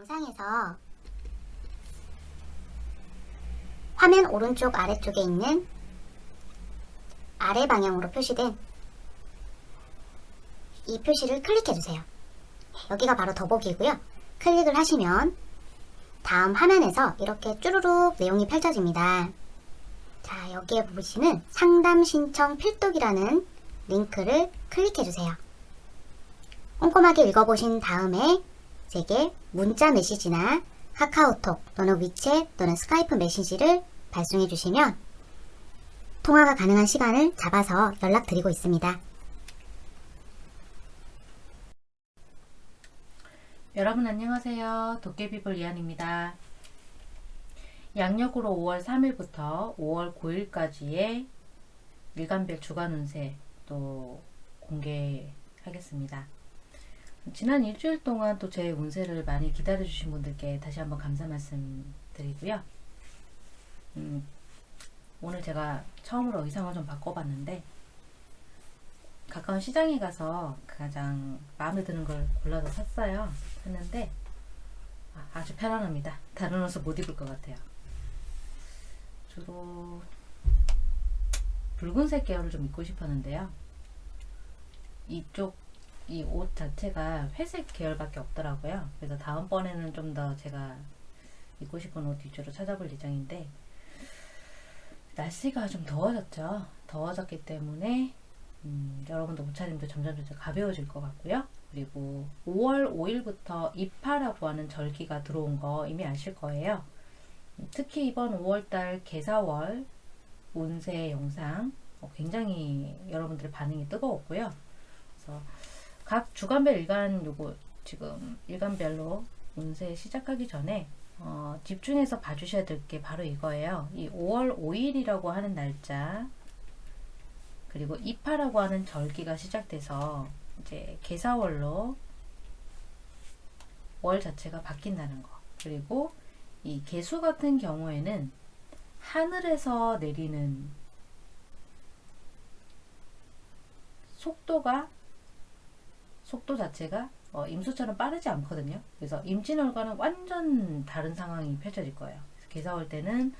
영상에서 화면 오른쪽 아래쪽에 있는 아래 방향으로 표시된 이 표시를 클릭해주세요. 여기가 바로 더보기고요. 클릭을 하시면 다음 화면에서 이렇게 쭈루룩 내용이 펼쳐집니다. 자, 여기에 보시는 상담 신청 필독이라는 링크를 클릭해주세요. 꼼꼼하게 읽어보신 다음에 제게 문자 메시지나 카카오톡 또는 위챗 또는 스카이프 메시지를 발송해 주시면 통화가 가능한 시간을 잡아서 연락드리고 있습니다. 여러분 안녕하세요. 도깨비볼 이한입니다. 양력으로 5월 3일부터 5월 9일까지의 일간별 주간 운세 또 공개하겠습니다. 지난 일주일 동안 또 제 운세를 많이 기다려주신 분들께 다시 한번 감사 말씀 드리고요. 음, 오늘 제가 처음으로 의상을 좀 바꿔봤는데 가까운 시장에 가서 가장 마음에 드는 걸 골라서 샀어요. 샀는데 아, 아주 편안합니다. 다른 옷을 못 입을 것 같아요. 주로 붉은색 계열을 좀 입고 싶었는데요. 이쪽 이 옷 자체가 회색 계열밖에 없더라고요. 그래서 다음번에는 좀 더 제가 입고 싶은 옷 위주로 찾아볼 예정인데 날씨가 좀 더워졌죠. 더워졌기 때문에 음, 여러분도 옷차림도 점점 점점 가벼워질 것 같고요. 그리고 5월 5일부터 입하라고 하는 절기가 들어온 거 이미 아실 거예요. 특히 이번 5월달 개사월 운세 영상 어, 굉장히 여러분들의 반응이 뜨거웠고요. 그래서 각 주간별 일간 요거 지금 일간별로 운세 시작하기 전에 어, 집중해서 봐주셔야 될 게 바로 이거예요. 이 5월 5일이라고 하는 날짜 그리고 입하라고 하는 절기가 시작돼서 이제 개사월로 월 자체가 바뀐다는 거 그리고 이 개수 같은 경우에는 하늘에서 내리는 속도가 속도 자체가 어, 임수처럼 빠르지 않거든요. 그래서 임진월과는 완전 다른 상황이 펼쳐질 거예요. 개사월 때는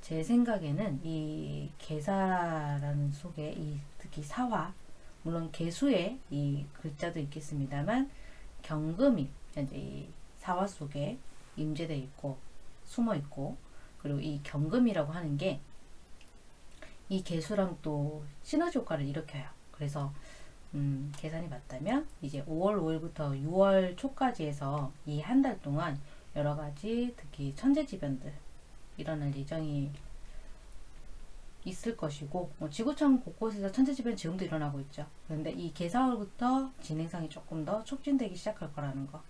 제 생각에는 이 개사라는 속에 이 특히 사화 물론 개수에 이 글자도 있겠습니다만 경금이 현재 이 사화 속에 임재되어 있고 숨어 있고 그리고 이 경금이라고 하는 게 이 개수랑 또 시너지 효과를 일으켜요. 그래서 음, 계산이 맞다면 이제 5월 5일부터 6월 초까지 해서 이 한 달 동안 여러 가지 특히 천재지변들 일어날 예정이 있을 것이고 뭐 지구촌 곳곳에서 천재지변 지금도 일어나고 있죠. 그런데 이 개사월부터 진행상이 조금 더 촉진되기 시작할 거라는 거.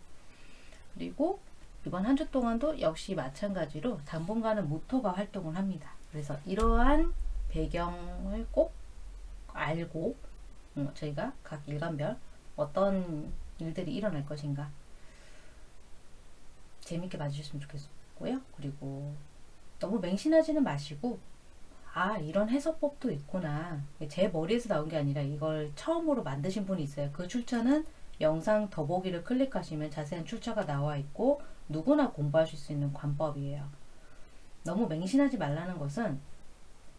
그리고 이번 한 주 동안도 역시 마찬가지로 당분간은 무토가 활동을 합니다. 그래서 이러한 배경을 꼭 알고 어, 저희가 각 일간별 어떤 일들이 일어날 것인가 재밌게 봐주셨으면 좋겠고요. 그리고 너무 맹신하지는 마시고 아 이런 해석법도 있구나 제 머리에서 나온 게 아니라 이걸 처음으로 만드신 분이 있어요. 그 출처는 영상 더보기를 클릭하시면 자세한 출처가 나와 있고 누구나 공부하실 수 있는 관법이에요. 너무 맹신하지 말라는 것은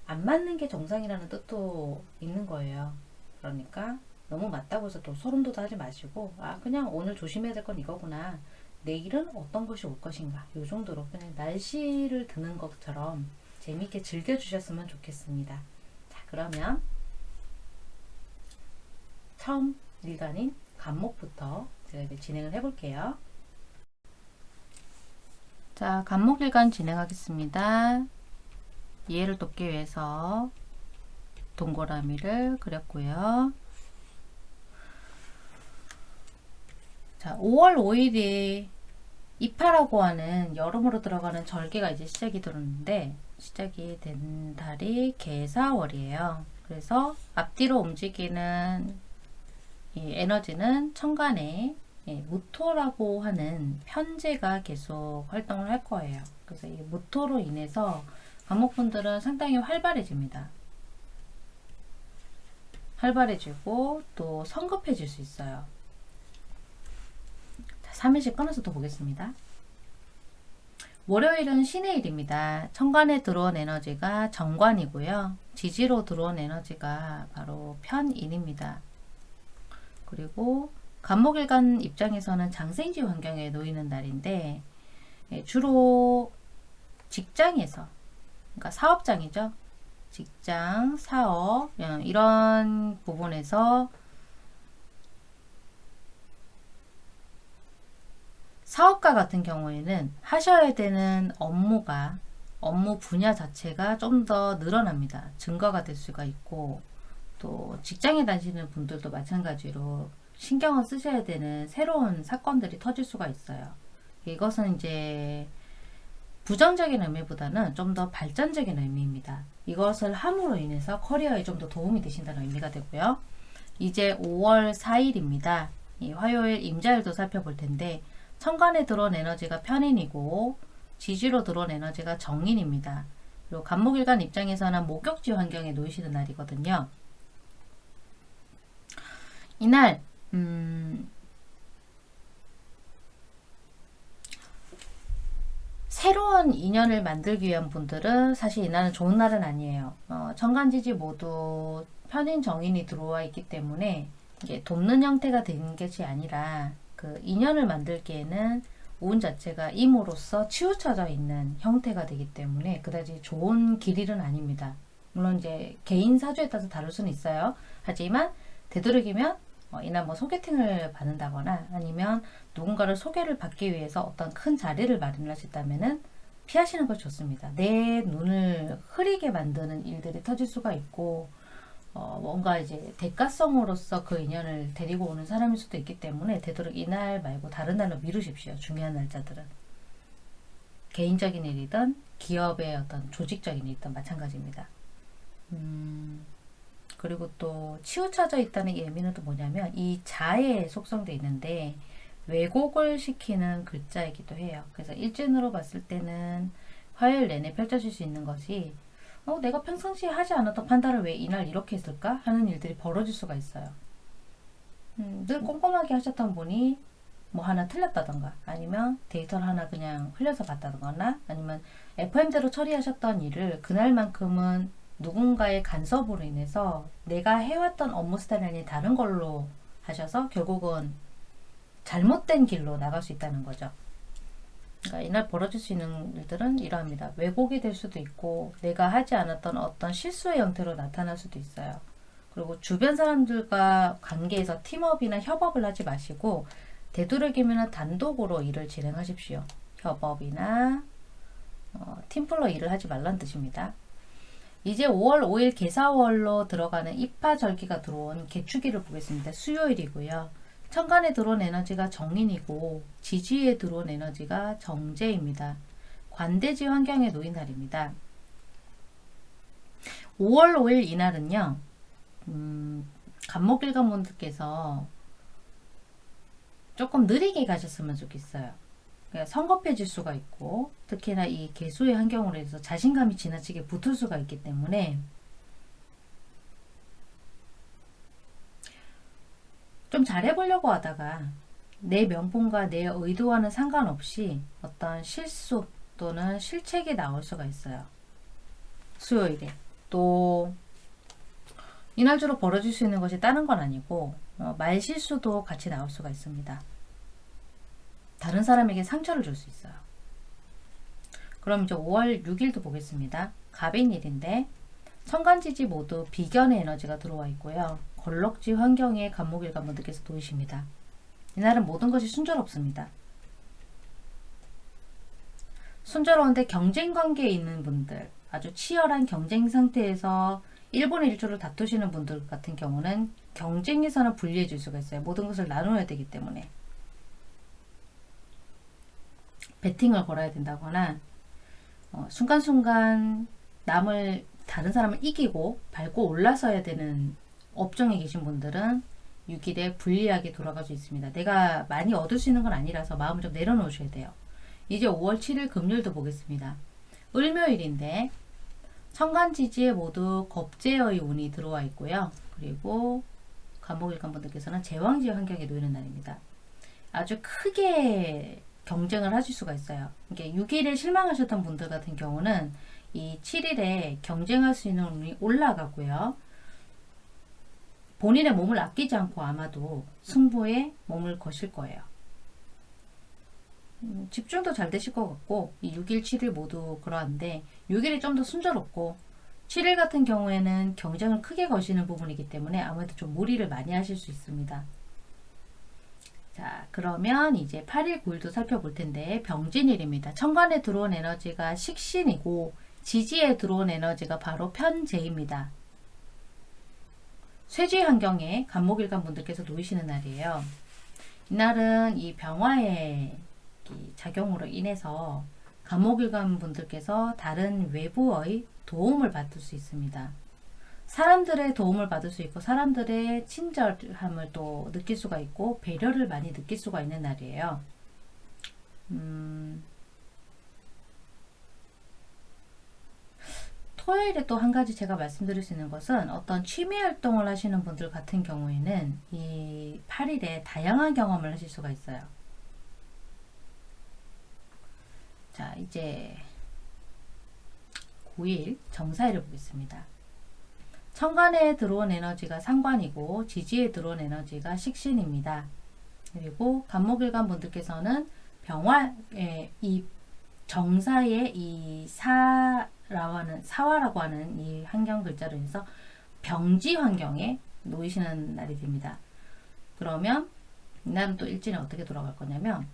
안 맞는 게 정상이라는 뜻도 있는 거예요. 그러니까 너무 맞다고 해서 또 소름 돋아 하지 마시고 아 그냥 오늘 조심해야 될 건 이거구나. 내일은 어떤 것이 올 것인가. 이 정도로 그냥 날씨를 드는 것처럼 재미있게 즐겨주셨으면 좋겠습니다. 자 그러면 처음 일간인 간목부터 제가 이제 진행을 해 볼게요. 자 간목일간 진행하겠습니다. 이해를 돕기 위해서 동그라미를 그렸고요. 자, 5월 5일이 이파라고 하는 여름으로 들어가는 절기가 이제 시작이 되는데 시작이 된 달이 개사월이에요. 그래서 앞뒤로 움직이는 이 에너지는 천간에 예, 무토라고 하는 편제가 계속 활동을 할 거예요. 그래서 이 무토로 인해서 감목분들은 상당히 활발해집니다. 활발해지고 또 성급해질 수 있어요. 자, 3일씩 끊어서 더 보겠습니다. 월요일은 신의 일입니다. 천간에 들어온 에너지가 정관이고요. 지지로 들어온 에너지가 바로 편인입니다. 그리고 간목일간 입장에서는 장생지 환경에 놓이는 날인데 예, 주로 직장에서 그러니까 사업장이죠. 직장, 사업 어, 이런 부분에서 사업가 같은 경우에는 하셔야 되는 업무가 업무 분야 자체가 좀 더 늘어납니다. 증가가 될 수가 있고 또 직장에 다니시는 분들도 마찬가지로 신경을 쓰셔야 되는 새로운 사건들이 터질 수가 있어요. 이것은 이제 부정적인 의미보다는 좀 더 발전적인 의미입니다. 이것을 함으로 인해서 커리어에 좀 더 도움이 되신다는 의미가 되고요. 이제 5월 4일입니다. 이 화요일 임자일도 살펴볼 텐데 천간에 들어온 에너지가 편인이고 지지로 들어온 에너지가 정인입니다. 그리고 간목일간 입장에서는 목욕지 환경에 놓이시는 날이거든요. 이날 음, 새로운 인연을 만들기 위한 분들은 사실 이날은 좋은 날은 아니에요. 어, 천간지지 모두 편인 정인이 들어와 있기 때문에 이게 돕는 형태가 되는 것이 아니라 그 인연을 만들기에는 운 자체가 임으로써 치우쳐져 있는 형태가 되기 때문에 그다지 좋은 길일은 아닙니다. 물론 이제 개인 사주에 따라서 다를 수는 있어요. 하지만 되도록이면 어, 이날 뭐 소개팅을 받는다거나 아니면 누군가를 소개를 받기 위해서 어떤 큰 자리를 마련하셨다면은 피하시는 걸 좋습니다. 내 눈을 흐리게 만드는 일들이 터질 수가 있고 어, 뭔가 이제 대가성으로서 그 인연을 데리고 오는 사람일 수도 있기 때문에 되도록 이날 말고 다른 날로 미루십시오. 중요한 날짜들은. 개인적인 일이든 기업의 어떤 조직적인 일이든 마찬가지입니다. 음, 그리고 또 치우쳐져 있다는 의미는 또 뭐냐면 이 자에 속성도 있는데 왜곡을 시키는 글자이기도 해요. 그래서 일진으로 봤을 때는 화요일 내내 펼쳐질 수 있는 것이 어, 내가 평상시에 하지 않았던 판단을 왜 이날 이렇게 했을까 하는 일들이 벌어질 수가 있어요. 음, 늘 꼼꼼하게 하셨던 분이 뭐 하나 틀렸다던가 아니면 데이터를 하나 그냥 흘려서 봤다거나 아니면 FM대로 처리하셨던 일을 그날만큼은 누군가의 간섭으로 인해서 내가 해왔던 업무 스타일이 다른 걸로 하셔서 결국은 잘못된 길로 나갈 수 있다는 거죠. 그러니까 이날 벌어질 수 있는 일들은 이러합니다. 왜곡이 될 수도 있고 내가 하지 않았던 어떤 실수의 형태로 나타날 수도 있어요. 그리고 주변 사람들과 관계에서 팀업이나 협업을 하지 마시고 되도록이면 단독으로 일을 진행하십시오. 협업이나 어, 팀플로 일을 하지 말란 뜻입니다. 이제 5월 5일 개사월로 들어가는 입하절기가 들어온 개축일을 보겠습니다. 수요일이고요. 천간에 들어온 에너지가 정인이고 지지에 들어온 에너지가 정제입니다. 관대지 환경에 놓인 날입니다. 5월 5일 이날은요. 음, 간목일관분들께서 조금 느리게 가셨으면 좋겠어요. 그러니까 성급해질 수가 있고 특히나 이 개수의 환경으로 해서 자신감이 지나치게 붙을 수가 있기 때문에 좀 잘해보려고 하다가 내 명분과 내 의도와는 상관없이 어떤 실수 또는 실책이 나올 수가 있어요. 수요일에. 또 이날 주로 벌어질 수 있는 것이 다른 건 아니고 어, 말 실수도 같이 나올 수가 있습니다. 다른 사람에게 상처를 줄 수 있어요. 그럼 이제 5월 6일도 보겠습니다. 갑인일인데 천간지지 모두 비견의 에너지가 들어와 있고요. 걸럭지 환경에 간목일관 분들께서 놓이십니다. 이날은 모든 것이 순조롭습니다. 순조로운데 경쟁 관계에 있는 분들, 아주 치열한 경쟁 상태에서 일본의 일조를 다투시는 분들 같은 경우는 경쟁에서는 불리해질 수가 있어요. 모든 것을 나눠야 되기 때문에. 배팅을 걸어야 된다거나 어, 순간순간 남을 다른 사람을 이기고 밟고 올라서야 되는 업종에 계신 분들은 6일에 불리하게 돌아갈 수 있습니다. 내가 많이 얻을 수 있는 건 아니라서 마음을 좀 내려놓으셔야 돼요. 이제 5월 7일 금요일도 보겠습니다. 을묘일인데 천간지지에 모두 겁제의 운이 들어와 있고요. 그리고 간목일관 분들께서는 제왕지 환경에 놓이는 날입니다. 아주 크게 경쟁을 하실 수가 있어요. 이게 6일에 실망하셨던 분들 같은 경우는 이 7일에 경쟁할 수 있는 운이 올라가고요. 본인의 몸을 아끼지 않고 아마도 승부에 몸을 거실 거예요. 음, 집중도 잘 되실 것 같고 이 6일, 7일 모두 그러한데 6일이 좀 더 순조롭고 7일 같은 경우에는 경쟁을 크게 거시는 부분이기 때문에 아무래도 좀 무리를 많이 하실 수 있습니다. 자, 그러면 이제 8일, 9일도 살펴볼 텐데 병진일입니다. 천간에 들어온 에너지가 식신이고 지지에 들어온 에너지가 바로 편재입니다. 쇠지 환경에 간목일간 분들께서 놓이시는 날이에요. 이날은 이 병화의 이 작용으로 인해서 간목일간 분들께서 다른 외부의 도움을 받을 수 있습니다. 사람들의 도움을 받을 수 있고 사람들의 친절함을 또 느낄 수가 있고 배려를 많이 느낄 수가 있는 날이에요. 음, 토요일에 또 한 가지 제가 말씀드릴 수 있는 것은 어떤 취미 활동을 하시는 분들 같은 경우에는 이 8일에 다양한 경험을 하실 수가 있어요. 자, 이제 9일 정사일을 보겠습니다. 천간에 들어온 에너지가 상관이고 지지에 들어온 에너지가 식신입니다. 그리고 간목일간 분들께서는 병화의 이 정사의 이 사 라고 하는 사화라고 하는 이 환경 글자로 해서 병지 환경에 놓이시는 날이 됩니다. 그러면 이날은 또 일진이 어떻게 돌아갈 거냐면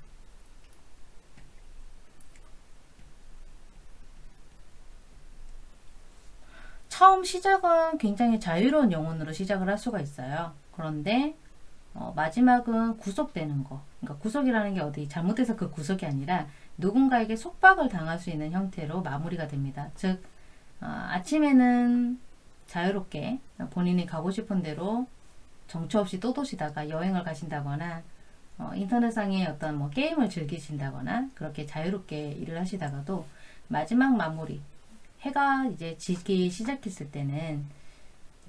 처음 시작은 굉장히 자유로운 영혼으로 시작을 할 수가 있어요. 그런데 어, 마지막은 구속되는 거. 그러니까 구속이라는 게 어디 잘못해서 그 구속이 아니라 누군가에게 속박을 당할 수 있는 형태로 마무리가 됩니다. 즉 어, 아침에는 자유롭게 본인이 가고 싶은 대로 정처 없이 또 도시다가 여행을 가신다거나 어, 인터넷상의 어떤 뭐 게임을 즐기신다거나 그렇게 자유롭게 일을 하시다가도 마지막 마무리 해가 이제 지기 시작했을 때는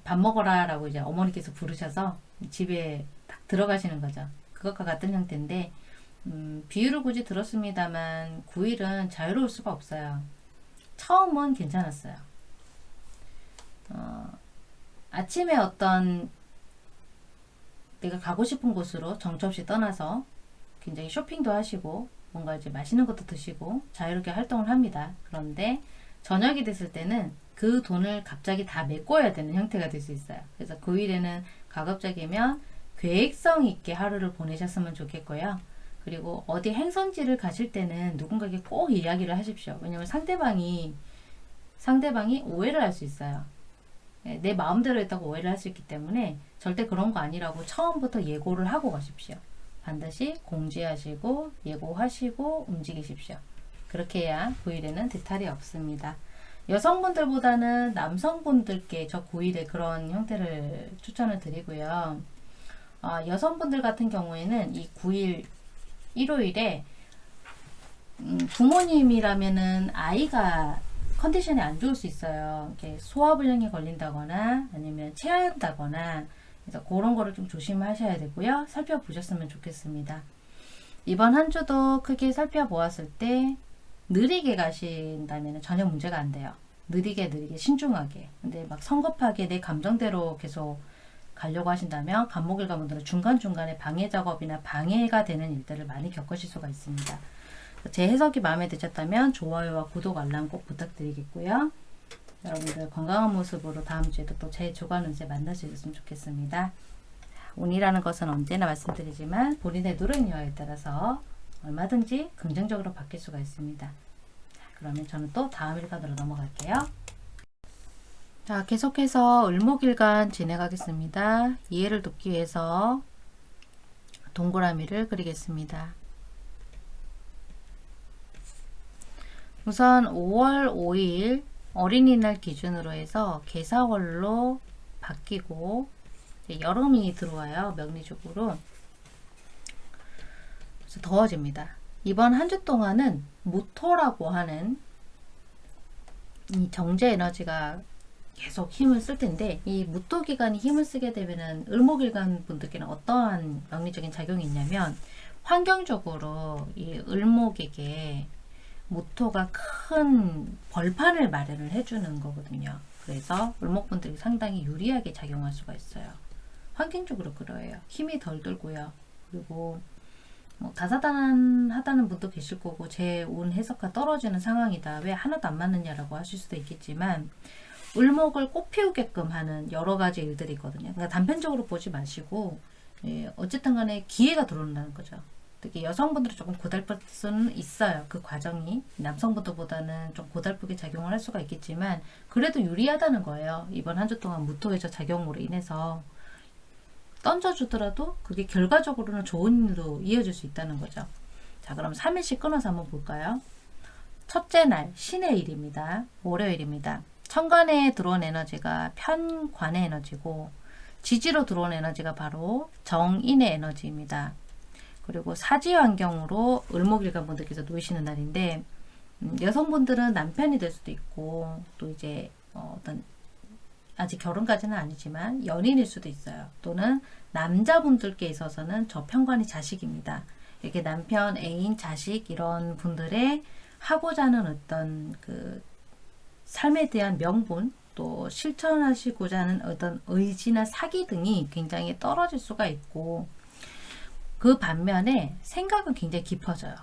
밥 먹어라 라고 이제 어머니께서 부르셔서 집에 딱 들어가시는 거죠. 그것과 같은 형태인데 음, 비유를 굳이 들었습니다만 9일은 자유로울 수가 없어요. 처음은 괜찮았어요. 어, 아침에 어떤 내가 가고 싶은 곳으로 정처 없이 떠나서 굉장히 쇼핑도 하시고 뭔가 이제 맛있는 것도 드시고 자유롭게 활동을 합니다. 그런데 저녁이 됐을 때는 그 돈을 갑자기 다 메꿔야 되는 형태가 될 수 있어요. 그래서 그 일에는 가급적이면 계획성 있게 하루를 보내셨으면 좋겠고요. 그리고 어디 행선지를 가실 때는 누군가에게 꼭 이야기를 하십시오. 왜냐면 상대방이 상대방이 오해를 할 수 있어요. 예, 내 마음대로 했다고 오해를 할 수 있기 때문에 절대 그런 거 아니라고 처음부터 예고를 하고 가십시오. 반드시 공지하시고 예고하시고 움직이십시오. 그렇게 해야 9일에는 대탈이 없습니다. 여성분들보다는 남성분들께 저 9일에 그런 형태를 추천을 드리고요. 어, 여성분들 같은 경우에는 이 9일 일요일에 음, 부모님이라면은 아이가 컨디션이 안 좋을 수 있어요. 이렇게 소화불량이 걸린다거나 아니면 체한다거나 그래서 그런 거를 좀 조심하셔야 되고요. 살펴보셨으면 좋겠습니다. 이번 한 주도 크게 살펴보았을 때 느리게 가신다면 전혀 문제가 안 돼요. 느리게 느리게 신중하게. 근데 막 성급하게 내 감정대로 계속 가려고 하신다면 간목일 가 분들은 중간중간에 방해 작업이나 방해가 되는 일들을 많이 겪으실 수가 있습니다. 제 해석이 마음에 드셨다면 좋아요와 구독 알람 꼭 부탁드리겠고요. 여러분들 건강한 모습으로 다음 주에도 또 제 주간 운세 만날 수 있었으면 좋겠습니다. 운이라는 것은 언제나 말씀드리지만 본인의 노력력에 따라서 얼마든지 긍정적으로 바뀔 수가 있습니다. 자, 그러면 저는 또 다음 일간으로 넘어갈게요. 자, 계속해서 을목일간 진행하겠습니다. 이해를 돕기 위해서 동그라미를 그리겠습니다. 우선 5월 5일 어린이날 기준으로 해서 개사월로 바뀌고 여름이 들어와요. 명리적으로. 그래서 더워집니다. 이번 한 주 동안은 모토라고 하는 이 정제 에너지가 계속 힘을 쓸 텐데 이 무토 기간이 힘을 쓰게 되면은 을목일간 분들께는 어떠한 명리적인 작용이 있냐면 환경적으로 이 을목에게 모토가 큰 벌판을 마련을 해주는 거거든요. 그래서 을목분들이 상당히 유리하게 작용할 수가 있어요. 환경적으로 그래요. 힘이 덜 들고요. 그리고 뭐 다사다난하다는 분도 계실 거고 제 운 해석과 떨어지는 상황이다. 왜 하나도 안 맞느냐라고 하실 수도 있겠지만 을목을 꽃 피우게끔 하는 여러 가지 일들이 있거든요. 그러니까 단편적으로 보지 마시고 예, 어쨌든 간에 기회가 들어온다는 거죠. 특히 여성분들은 조금 고달플 수는 있어요. 그 과정이 남성분들보다는 좀 고달프게 작용을 할 수가 있겠지만 그래도 유리하다는 거예요. 이번 한 주 동안 무토에서 작용으로 인해서 던져주더라도 그게 결과적으로는 좋은 일로 이어질 수 있다는 거죠. 자 그럼 3일씩 끊어서 한번 볼까요? 첫째 날 신의 일입니다. 월요일입니다. 천간에 들어온 에너지가 편관의 에너지고 지지로 들어온 에너지가 바로 정인의 에너지입니다. 그리고 사지 환경으로 을목일간 분들께서 놓이시는 날인데 음, 여성분들은 남편이 될 수도 있고 또 이제 어, 어떤 아직 결혼까지는 아니지만 연인일 수도 있어요. 또는 남자분들께 있어서는 저 편관이 자식입니다. 이렇게 남편, 애인, 자식 이런 분들의 하고자 하는 어떤 그 삶에 대한 명분 또 실천하시고자 하는 어떤 의지나 사기 등이 굉장히 떨어질 수가 있고 그 반면에 생각은 굉장히 깊어져요.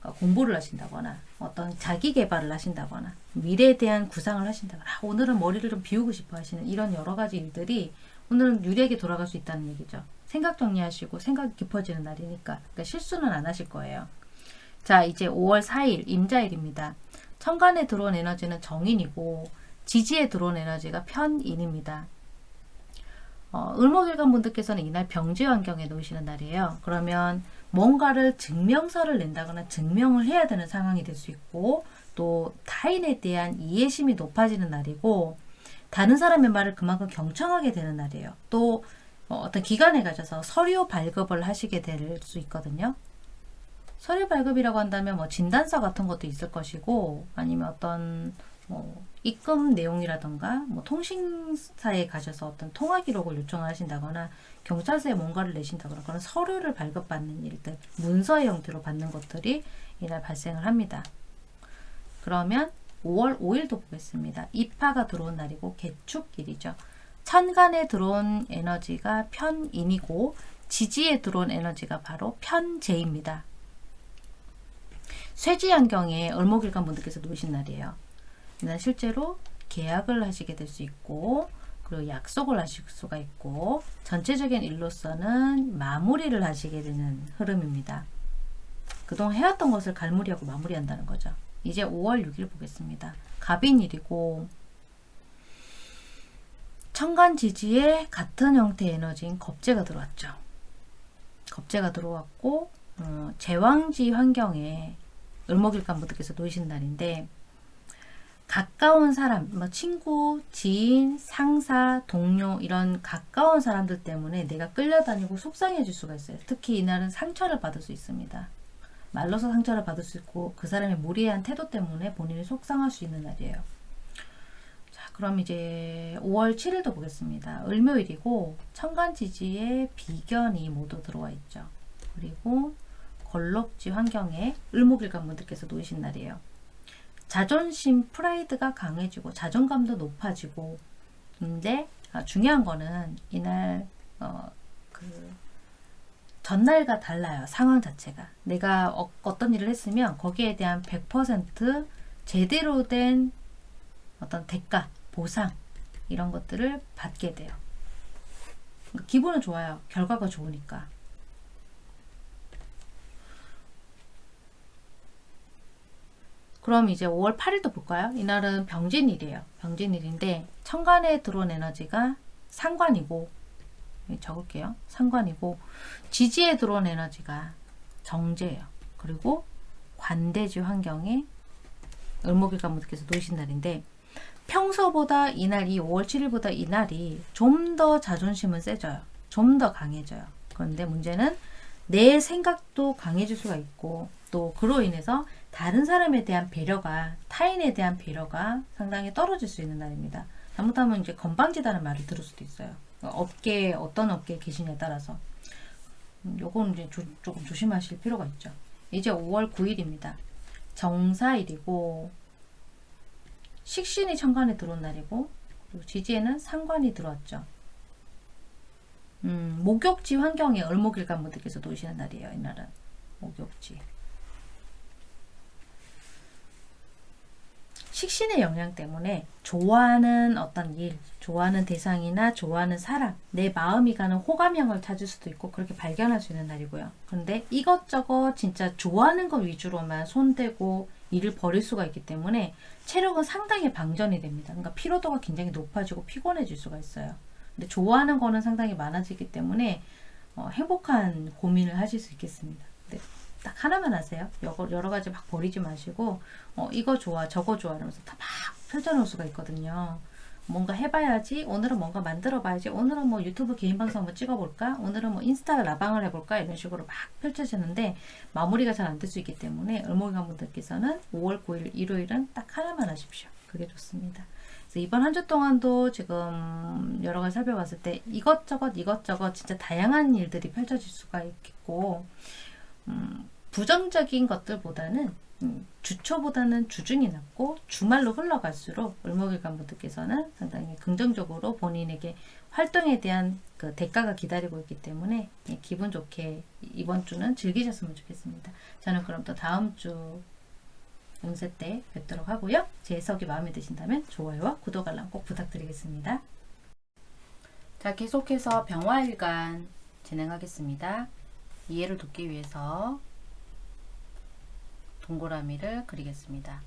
그러니까 공부를 하신다거나 어떤 자기 개발을 하신다거나 미래에 대한 구상을 하신다거나 아, 오늘은 머리를 좀 비우고 싶어 하시는 이런 여러 가지 일들이 오늘은 유리하게 돌아갈 수 있다는 얘기죠. 생각 정리하시고 생각이 깊어지는 날이니까 그러니까 실수는 안 하실 거예요. 자 이제 5월 4일 임자일입니다. 천간에 들어온 에너지는 정인이고 지지에 들어온 에너지가 편인입니다. 어, 을목일간 분들께서는 이날 병지 환경에 놓이시는 날이에요. 그러면 뭔가를 증명서를 낸다거나 증명을 해야 되는 상황이 될 수 있고 또 타인에 대한 이해심이 높아지는 날이고 다른 사람의 말을 그만큼 경청하게 되는 날이에요. 또 어, 어떤 기관에 가셔서 서류 발급을 하시게 될 수 있거든요. 서류 발급이라고 한다면 뭐 진단서 같은 것도 있을 것이고 아니면 어떤 뭐 입금 내용이라던가 뭐 통신사에 가셔서 어떤 통화 기록을 요청을 하신다거나 경찰서에 뭔가를 내신다거나 그런 서류를 발급받는 일들 문서의 형태로 받는 것들이 이날 발생을 합니다. 그러면 5월 5일도 보겠습니다. 입하가 들어온 날이고 개축일이죠. 천간에 들어온 에너지가 편인이고 지지에 들어온 에너지가 바로 편재입니다. 쇠지 환경에 을목일간 분들께서 놓으신 날이에요. 이날 실제로 계약을 하시게 될 수 있고 그리고 약속을 하실 수가 있고 전체적인 일로서는 마무리를 하시게 되는 흐름입니다. 그동안 해왔던 것을 갈무리하고 마무리한다는 거죠. 이제 5월 6일 보겠습니다. 갑인일이고 천간지지에 같은 형태의 에너지인 겁재가 들어왔죠. 겁재가 들어왔고 어, 제왕지 환경에 을목일간 분들께서 놓이신 날인데 가까운 사람, 뭐 친구, 지인, 상사, 동료 이런 가까운 사람들 때문에 내가 끌려다니고 속상해질 수가 있어요. 특히 이날은 상처를 받을 수 있습니다. 말로서 상처를 받을 수 있고 그 사람의 무리한 태도 때문에 본인이 속상할 수 있는 날이에요. 자, 그럼 이제 5월 7일도 보겠습니다. 을묘일이고 천간지지에 비견이 모두 들어와 있죠. 그리고 걸럭지 환경에 을목일간 분들께서 놓이신 날이에요. 자존심, 프라이드가 강해지고 자존감도 높아지고 근데 아, 중요한 거는 이날 어, 그 전날과 달라요. 상황 자체가. 내가 어, 어떤 일을 했으면 거기에 대한 100% 제대로 된 어떤 대가, 보상 이런 것들을 받게 돼요. 기분은 좋아요. 결과가 좋으니까. 그럼 이제 5월 8일도 볼까요? 이날은 병진일이에요. 병진일인데 천간에 들어온 에너지가 상관이고 여기 적을게요. 상관이고 지지에 들어온 에너지가 정제예요. 그리고 관대지 환경에 을목일간 분들께서 놓으신 날인데 평소보다 이날 이 5월 7일보다 이날이 좀 더 자존심은 세져요. 좀 더 강해져요. 그런데 문제는 내 생각도 강해질 수가 있고 또 그로 인해서 다른 사람에 대한 배려가 타인에 대한 배려가 상당히 떨어질 수 있는 날입니다. 잘못하면 이제 건방지다는 말을 들을 수도 있어요. 업계 어떤 업계에 계시냐에 따라서 음, 요건 이제 조, 조금 조심하실 필요가 있죠. 이제 5월 9일입니다. 정사일이고 식신이 천간에 들어온 날이고 지지에는 상관이 들어왔죠. 음, 목욕지 환경에 을목일간 분들께서 놓으시는 날이에요. 이날은 목욕지. 식신의 영향 때문에 좋아하는 어떤 일, 좋아하는 대상이나 좋아하는 사람, 내 마음이 가는 호감형을 찾을 수도 있고 그렇게 발견할 수 있는 날이고요. 그런데 이것저것 진짜 좋아하는 것 위주로만 손대고 일을 벌일 수가 있기 때문에 체력은 상당히 방전이 됩니다. 그러니까 피로도가 굉장히 높아지고 피곤해질 수가 있어요. 근데 좋아하는 거는 상당히 많아지기 때문에 어, 행복한 고민을 하실 수 있겠습니다. 근데 딱 하나만 하세요. 여러, 여러 가지 막 버리지 마시고 어, 이거 좋아 저거 좋아 이러면서 다 막 펼쳐놓을 수가 있거든요. 뭔가 해봐야지 오늘은 뭔가 만들어 봐야지 오늘은 뭐 유튜브 개인 방송 한번 찍어볼까 오늘은 뭐 인스타 라방을 해볼까 이런 식으로 막 펼쳐지는데 마무리가 잘 안 될 수 있기 때문에 을목이관 분들께서는 5월 9일 일요일은 딱 하나만 하십시오. 그게 좋습니다. 그래서 이번 한 주 동안도 지금 여러 가지 살펴봤을 때 이것저것 이것저것 진짜 다양한 일들이 펼쳐질 수가 있겠고 음, 부정적인 것들보다는 음, 주초보다는 주중이 낫고 주말로 흘러갈수록 을목일간 분들께서는 상당히 긍정적으로 본인에게 활동에 대한 그 대가가 기다리고 있기 때문에 예, 기분 좋게 이번 주는 즐기셨으면 좋겠습니다. 저는 그럼 또 다음 주 운세 때 뵙도록 하고요. 제 해석이 마음에 드신다면 좋아요와 구독 알람 꼭 부탁드리겠습니다. 자, 계속해서 병화일간 진행하겠습니다. 이해를 돕기 위해서 동그라미를 그리겠습니다.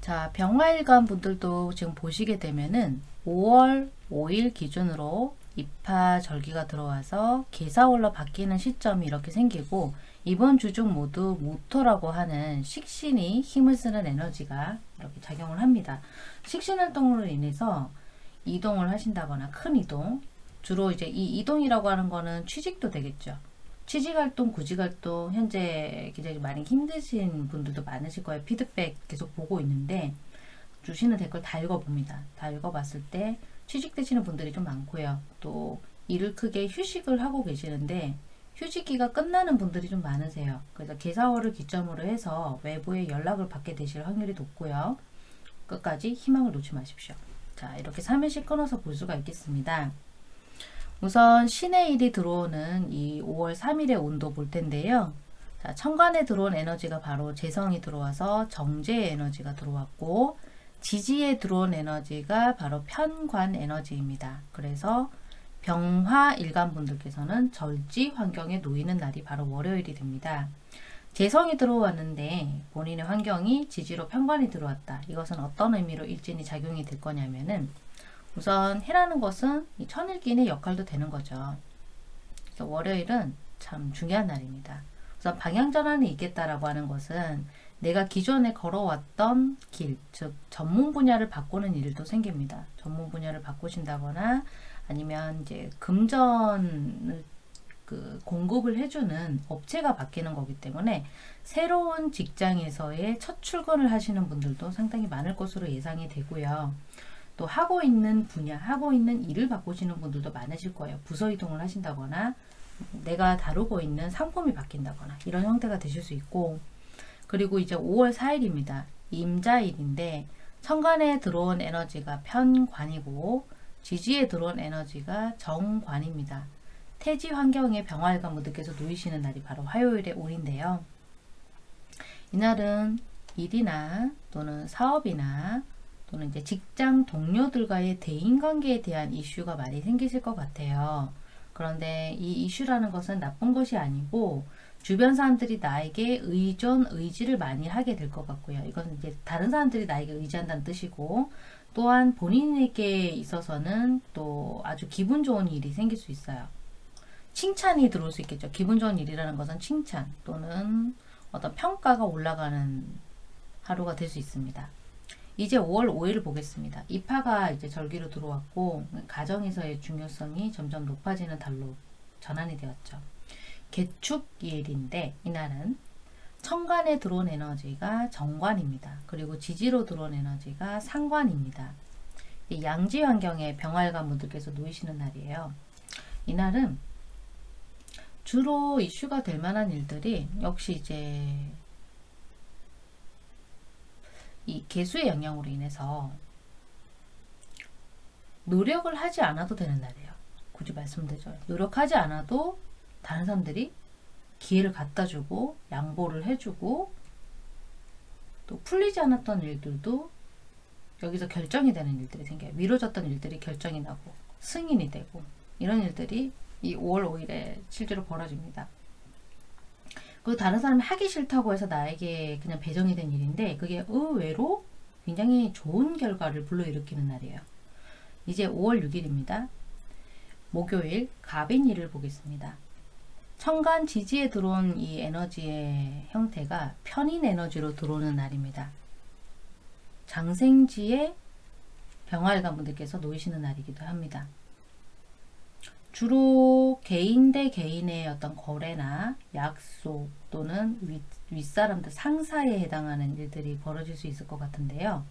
자, 병화일간 분들도 지금 보시게 되면은 5월 5일 기준으로 입하 절기가 들어와서 개사월로 바뀌는 시점이 이렇게 생기고 이번 주 중 모두 모토라고 하는 식신이 힘을 쓰는 에너지가 이렇게 작용을 합니다. 식신 활동으로 인해서 이동을 하신다거나 큰 이동 주로 이제 이 이동이라고 하는 거는 취직도 되겠죠. 취직 활동, 구직 활동 현재 굉장히 많이 힘드신 분들도 많으실 거예요. 피드백 계속 보고 있는데 주시는 댓글 다 읽어봅니다. 다 읽어봤을 때 취직되시는 분들이 좀 많고요. 또 일을 크게 휴식을 하고 계시는데 휴직기가 끝나는 분들이 좀 많으세요. 그래서 개사월을 기점으로 해서 외부의 연락을 받게 되실 확률이 높고요. 끝까지 희망을 놓지 마십시오. 자, 이렇게 3일씩 끊어서 볼 수가 있겠습니다. 우선 신의 일이 들어오는 이 5월 3일의 온도 볼 텐데요. 자, 천간에 들어온 에너지가 바로 재성이 들어와서 정제의 에너지가 들어왔고 지지에 들어온 에너지가 바로 편관 에너지입니다. 그래서 병화 일간 분들께서는 절지 환경에 놓이는 날이 바로 월요일이 됩니다. 재성이 들어왔는데 본인의 환경이 지지로 편관이 들어왔다. 이것은 어떤 의미로 일진이 작용이 될 거냐면은 우선 해라는 것은 이 천일기인의 역할도 되는 거죠. 월요일은 참 중요한 날입니다. 우선 방향전환이 있겠다라고 하는 것은 내가 기존에 걸어왔던 길, 즉 전문 분야를 바꾸는 일도 생깁니다. 전문 분야를 바꾸신다거나 아니면 이제 금전을 그 공급을 해주는 업체가 바뀌는 거기 때문에 새로운 직장에서의 첫 출근을 하시는 분들도 상당히 많을 것으로 예상이 되고요. 또 하고 있는 분야, 하고 있는 일을 바꾸시는 분들도 많으실 거예요. 부서 이동을 하신다거나 내가 다루고 있는 상품이 바뀐다거나 이런 형태가 되실 수 있고 그리고 이제 5월 4일입니다. 임자일인데 천간에 들어온 에너지가 편관이고 지지에 들어온 에너지가 정관입니다. 태지 환경에 병활관 분들께서 놓이시는 날이 바로 화요일의 올인데요. 이날은 일이나 또는 사업이나 또는 이제 직장 동료들과의 대인관계에 대한 이슈가 많이 생기실 것 같아요. 그런데 이 이슈라는 것은 나쁜 것이 아니고 주변 사람들이 나에게 의존, 의지를 많이 하게 될 것 같고요. 이건 이제 다른 사람들이 나에게 의지한다는 뜻이고 또한 본인에게 있어서는 또 아주 기분 좋은 일이 생길 수 있어요. 칭찬이 들어올 수 있겠죠. 기분 좋은 일이라는 것은 칭찬 또는 어떤 평가가 올라가는 하루가 될 수 있습니다. 이제 5월 5일 보겠습니다. 입하가 이제 절기로 들어왔고 가정에서의 중요성이 점점 높아지는 달로 전환이 되었죠. 개축일인데 이날은 천간에 들어온 에너지가 정관입니다. 그리고 지지로 들어온 에너지가 상관입니다. 이 양지 환경에 병활관 분들께서 놓이시는 날이에요. 이날은 주로 이슈가 될 만한 일들이 역시 이제 이 개수의 영향으로 인해서 노력을 하지 않아도 되는 날이에요. 굳이 말씀드려요. 노력하지 않아도 다른 사람들이 기회를 갖다 주고 양보를 해주고 또 풀리지 않았던 일들도 여기서 결정이 되는 일들이 생겨요. 미뤄졌던 일들이 결정이 나고 승인이 되고 이런 일들이 이 5월 5일에 실제로 벌어집니다. 그 다른 사람이 하기 싫다고 해서 나에게 그냥 배정이 된 일인데 그게 의외로 굉장히 좋은 결과를 불러일으키는 날이에요. 이제 5월 6일입니다. 목요일 갑인일을 보겠습니다. 천간 지지에 들어온 이 에너지의 형태가 편인 에너지로 들어오는 날입니다. 장생지에 병활관 분들께서 놓이시는 날이기도 합니다. 주로 개인 대 개인의 어떤 거래나 약속 또는 윗, 윗사람들 상사에 해당하는 일들이 벌어질 수 있을 것 같은데요.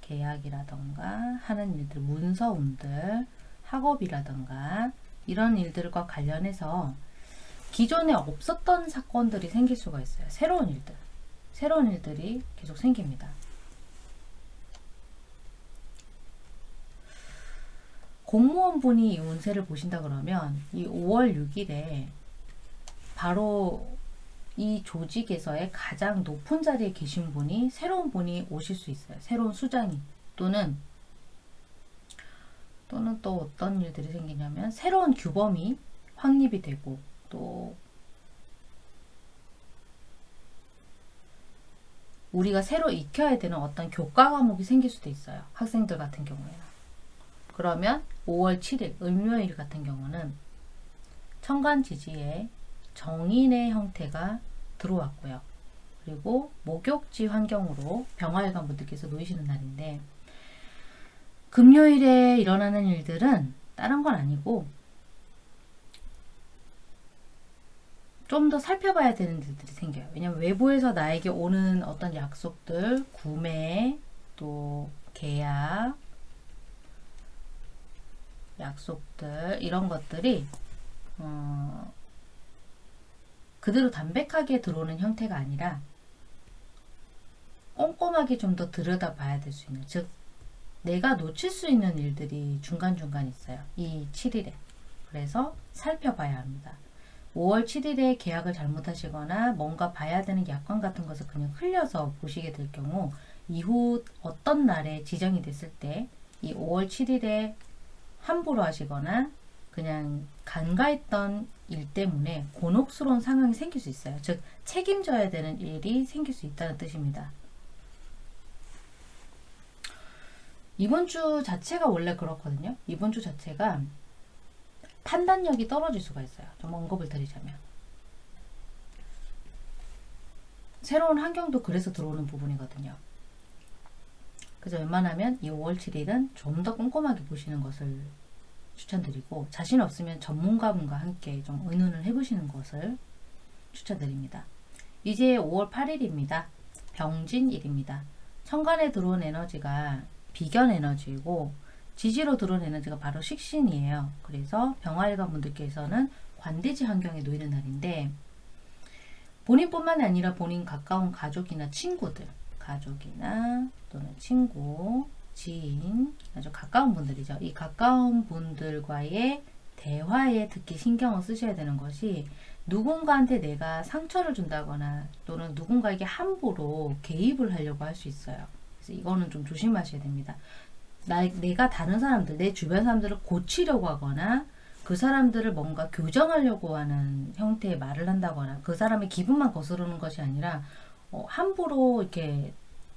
계약이라던가 하는 일들, 문서운들, 학업이라던가 이런 일들과 관련해서 기존에 없었던 사건들이 생길 수가 있어요. 새로운 일들. 새로운 일들이 계속 생깁니다. 공무원분이 이 운세를 보신다 그러면 이 5월 6일에 바로 이 조직에서의 가장 높은 자리에 계신 분이 새로운 분이 오실 수 있어요. 새로운 수장이 또는 또는 또 어떤 일들이 생기냐면 새로운 규범이 확립이 되고 또 우리가 새로 익혀야 되는 어떤 교과 과목이 생길 수도 있어요. 학생들 같은 경우에는. 그러면 5월 7일 을묘일 같은 경우는 천간지지에 정인의 형태가 들어왔고요. 그리고 목욕지 환경으로 병활관 분들께서 놓이시는 날인데 금요일에 일어나는 일들은 다른 건 아니고 좀 더 살펴봐야 되는 일들이 생겨요. 왜냐면 외부에서 나에게 오는 어떤 약속들, 구매, 또 계약, 약속들 이런 것들이 어, 그대로 담백하게 들어오는 형태가 아니라 꼼꼼하게 좀 더 들여다봐야 될 수 있는 즉 내가 놓칠 수 있는 일들이 중간중간 있어요. 이 7일에. 그래서 살펴봐야 합니다. 5월 7일에 계약을 잘못하시거나 뭔가 봐야 되는 약관 같은 것을 그냥 흘려서 보시게 될 경우 이후 어떤 날에 지정이 됐을 때 이 5월 7일에 함부로 하시거나 그냥 간과했던 일 때문에 곤혹스러운 상황이 생길 수 있어요. 즉 책임져야 되는 일이 생길 수 있다는 뜻입니다. 이번 주 자체가 원래 그렇거든요. 이번 주 자체가 판단력이 떨어질 수가 있어요. 좀 언급을 드리자면. 새로운 환경도 그래서 들어오는 부분이거든요. 그래서 웬만하면 이 5월 7일은 좀 더 꼼꼼하게 보시는 것을 추천드리고 자신 없으면 전문가분과 함께 좀 의논을 해보시는 것을 추천드립니다. 이제 5월 8일입니다. 병진일입니다. 천간에 들어온 에너지가 비견 에너지이고 지지로 들어온 에너지가 바로 식신이에요. 그래서 병화일관 분들께서는 관대지 환경에 놓이는 날인데 본인뿐만 아니라 본인 가까운 가족이나 친구들 가족이나 또는 친구, 지인, 아주 가까운 분들이죠. 이 가까운 분들과의 대화에 특히 신경을 쓰셔야 되는 것이 누군가한테 내가 상처를 준다거나 또는 누군가에게 함부로 개입을 하려고 할 수 있어요. 그래서 이거는 좀 조심하셔야 됩니다. 나, 내가 다른 사람들, 내 주변 사람들을 고치려고 하거나 그 사람들을 뭔가 교정하려고 하는 형태의 말을 한다거나 그 사람의 기분만 거스르는 것이 아니라 어, 함부로 이렇게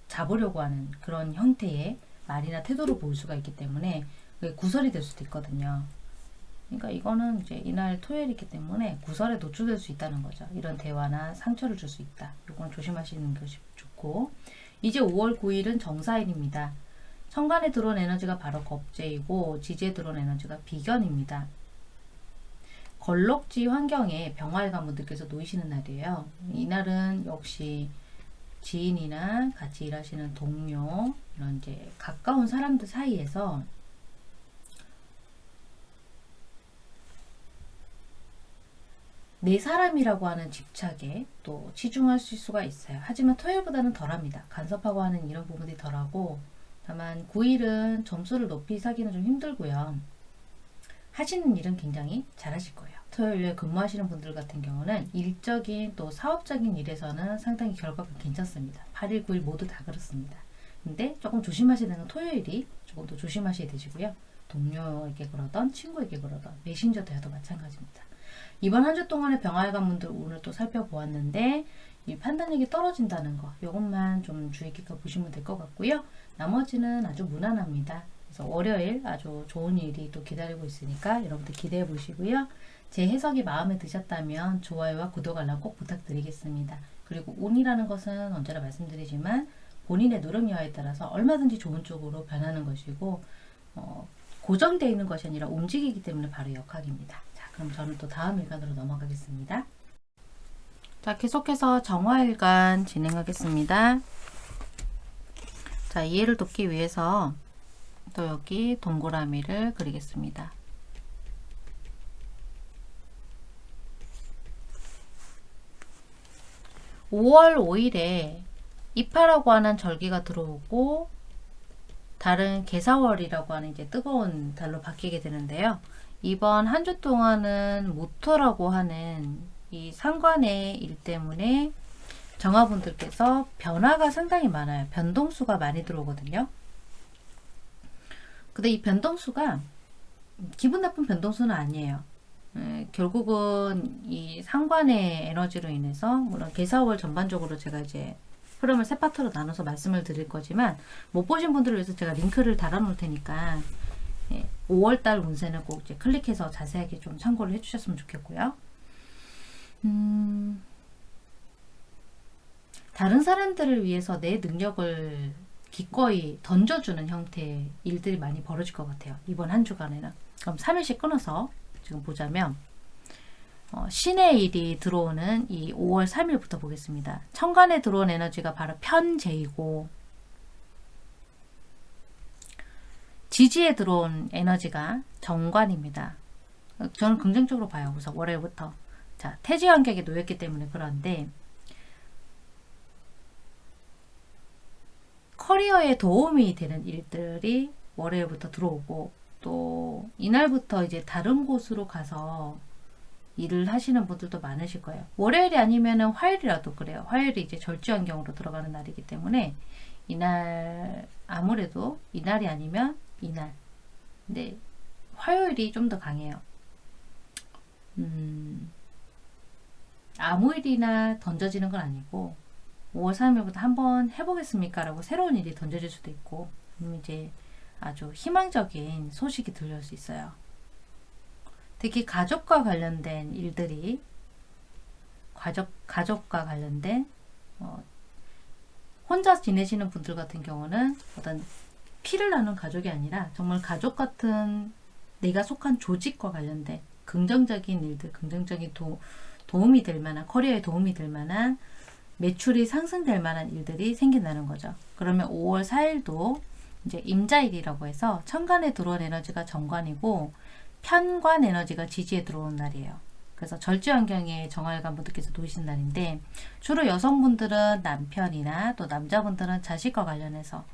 잡으려고 하는 그런 형태의 말이나 태도를 보일 수가 있기 때문에 구설이 될 수도 있거든요. 그러니까 이거는 이제 이날 토요일이기 때문에 구설에 노출될 수 있다는 거죠. 이런 대화나 상처를 줄 수 있다. 이건 조심하시는 것이 좋고 이제 5월 9일은 정사일입니다. 천간에 들어온 에너지가 바로 겁재이고 지지에 들어온 에너지가 비견입니다. 걸럭지 환경에 병활관 분들께서 놓이시는 날이에요. 이날은 역시 지인이나 같이 일하시는 동료 이런 이제 가까운 사람들 사이에서 내 사람이라고 하는 집착에 또 치중할 수가 있어요. 하지만 토요일보다는 덜합니다. 간섭하고 하는 이런 부분이 덜하고 다만 9일은 점수를 높이 사기는 좀 힘들고요. 하시는 일은 굉장히 잘하실 거예요. 토요일에 근무하시는 분들 같은 경우는 일적인 또 사업적인 일에서는 상당히 결과가 괜찮습니다. 8일, 9일 모두 다 그렇습니다. 근데 조금 조심하셔야 되는 토요일이 조금 더 조심하셔야 되시고요. 동료에게 그러던 친구에게 그러던 메신저 대화도 마찬가지입니다. 이번 한 주 동안의 병활관 분들 오늘 또 살펴보았는데 이 판단력이 떨어진다는 거 이것만 좀 주의 깊게 보시면 될 것 같고요. 나머지는 아주 무난합니다. 그래서 월요일 아주 좋은 일이 또 기다리고 있으니까 여러분들 기대해 보시고요. 제 해석이 마음에 드셨다면 좋아요와 구독 알람 꼭 부탁드리겠습니다. 그리고 운이라는 것은 언제나 말씀드리지만 본인의 노력 여하에 따라서 얼마든지 좋은 쪽으로 변하는 것이고 어, 고정되어 있는 것이 아니라 움직이기 때문에 바로 역학입니다. 자, 그럼 저는 또 다음 일간으로 넘어가겠습니다. 자, 계속해서 정화일간 진행하겠습니다. 자, 이해를 돕기 위해서 또 여기 동그라미를 그리겠습니다. (5월 5일에) 이파라고 하는 절기가 들어오고 달은 개사월이라고 하는 이제 뜨거운 달로 바뀌게 되는데요. 이번 한 주 동안은 모토라고 하는 이 상관의 일 때문에 정화분들께서 변화가 상당히 많아요. 변동수가 많이 들어오거든요. 근데 이 변동수가 기분 나쁜 변동수는 아니에요. 에, 결국은 이 상관의 에너지로 인해서 물론 개사월 전반적으로 제가 이제 흐름을 세 파트로 나눠서 말씀을 드릴 거지만 못 보신 분들을 위해서 제가 링크를 달아 놓을 테니까 예, 5월달 운세는 꼭 이제 클릭해서 자세하게 좀 참고를 해주셨으면 좋겠고요. 음, 다른 사람들을 위해서 내 능력을 기꺼이 던져주는 형태의 일들이 많이 벌어질 것 같아요. 이번 한 주간에는. 그럼 3일씩 끊어서 지금 보자면 어, 신의 일이 들어오는 이 5월 3일부터 보겠습니다. 천간에 들어온 에너지가 바로 편재이고 지지에 들어온 에너지가 정관입니다. 저는 긍정적으로 봐요. 우선 월요일부터. 자, 태지 환경에 놓였기 때문에 그런데 커리어에 도움이 되는 일들이 월요일부터 들어오고 또 이날부터 이제 다른 곳으로 가서 일을 하시는 분들도 많으실 거예요. 월요일이 아니면 은 화요일이라도 그래요. 화요일이 이제 절주 환경으로 들어가는 날이기 때문에 이날 아무래도 이날이 아니면 이날. 근데 화요일이 좀 더 강해요. 음, 아무 일이나 던져지는 건 아니고 5월 3일부터 한번 해보겠습니까? 라고 새로운 일이 던져질 수도 있고 아니면 이제 아주 희망적인 소식이 들려올 수 있어요. 특히 가족과 관련된 일들이 가족, 가족과 관련된 어, 혼자 지내시는 분들 같은 경우는 어떤 피를 나눈 가족이 아니라 정말 가족 같은 내가 속한 조직과 관련된 긍정적인 일들, 긍정적인 도, 도움이 될 만한 커리어에 도움이 될 만한 매출이 상승될 만한 일들이 생긴다는 거죠. 그러면 5월 4일도 이제 임자일이라고 해서 천간에 들어온 에너지가 정관이고 편관 에너지가 지지에 들어온 날이에요. 그래서 절지 환경에 정활관 분들께서 놓이신 날인데 주로 여성분들은 남편이나 또 남자분들은 자식과 관련해서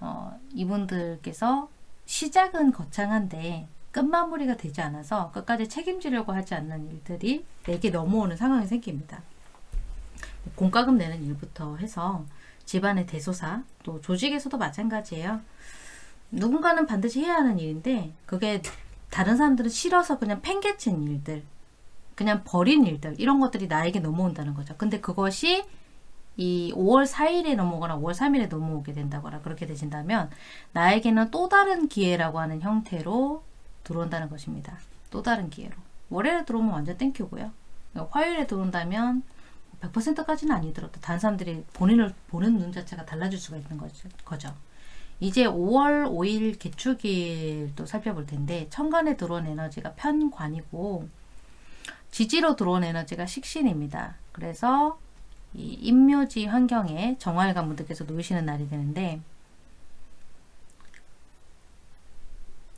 어, 이분들께서 시작은 거창한데 끝마무리가 되지 않아서 끝까지 책임지려고 하지 않는 일들이 내게 넘어오는 상황이 생깁니다. 공과금 내는 일부터 해서 집안의 대소사 또 조직에서도 마찬가지예요. 누군가는 반드시 해야 하는 일인데 그게 다른 사람들은 싫어서 그냥 팽개친 일들 그냥 버린 일들 이런 것들이 나에게 넘어온다는 거죠. 근데 그것이 이 5월 4일에 넘어오거나 5월 3일에 넘어오게 된다거나 그렇게 되신다면 나에게는 또 다른 기회라고 하는 형태로 들어온다는 것입니다. 또 다른 기회로. 월요일에 들어오면 완전 땡큐고요. 화요일에 들어온다면 100%까지는 아니더라도 다른 사람들이 본인을 보는 눈 자체가 달라질 수가 있는 거죠. 이제 5월 5일 개축일도 살펴볼 텐데 천간에 들어온 에너지가 편관이고 지지로 들어온 에너지가 식신입니다. 그래서 이 임묘지 환경에 정화일관 분들께서 놓이시는 날이 되는데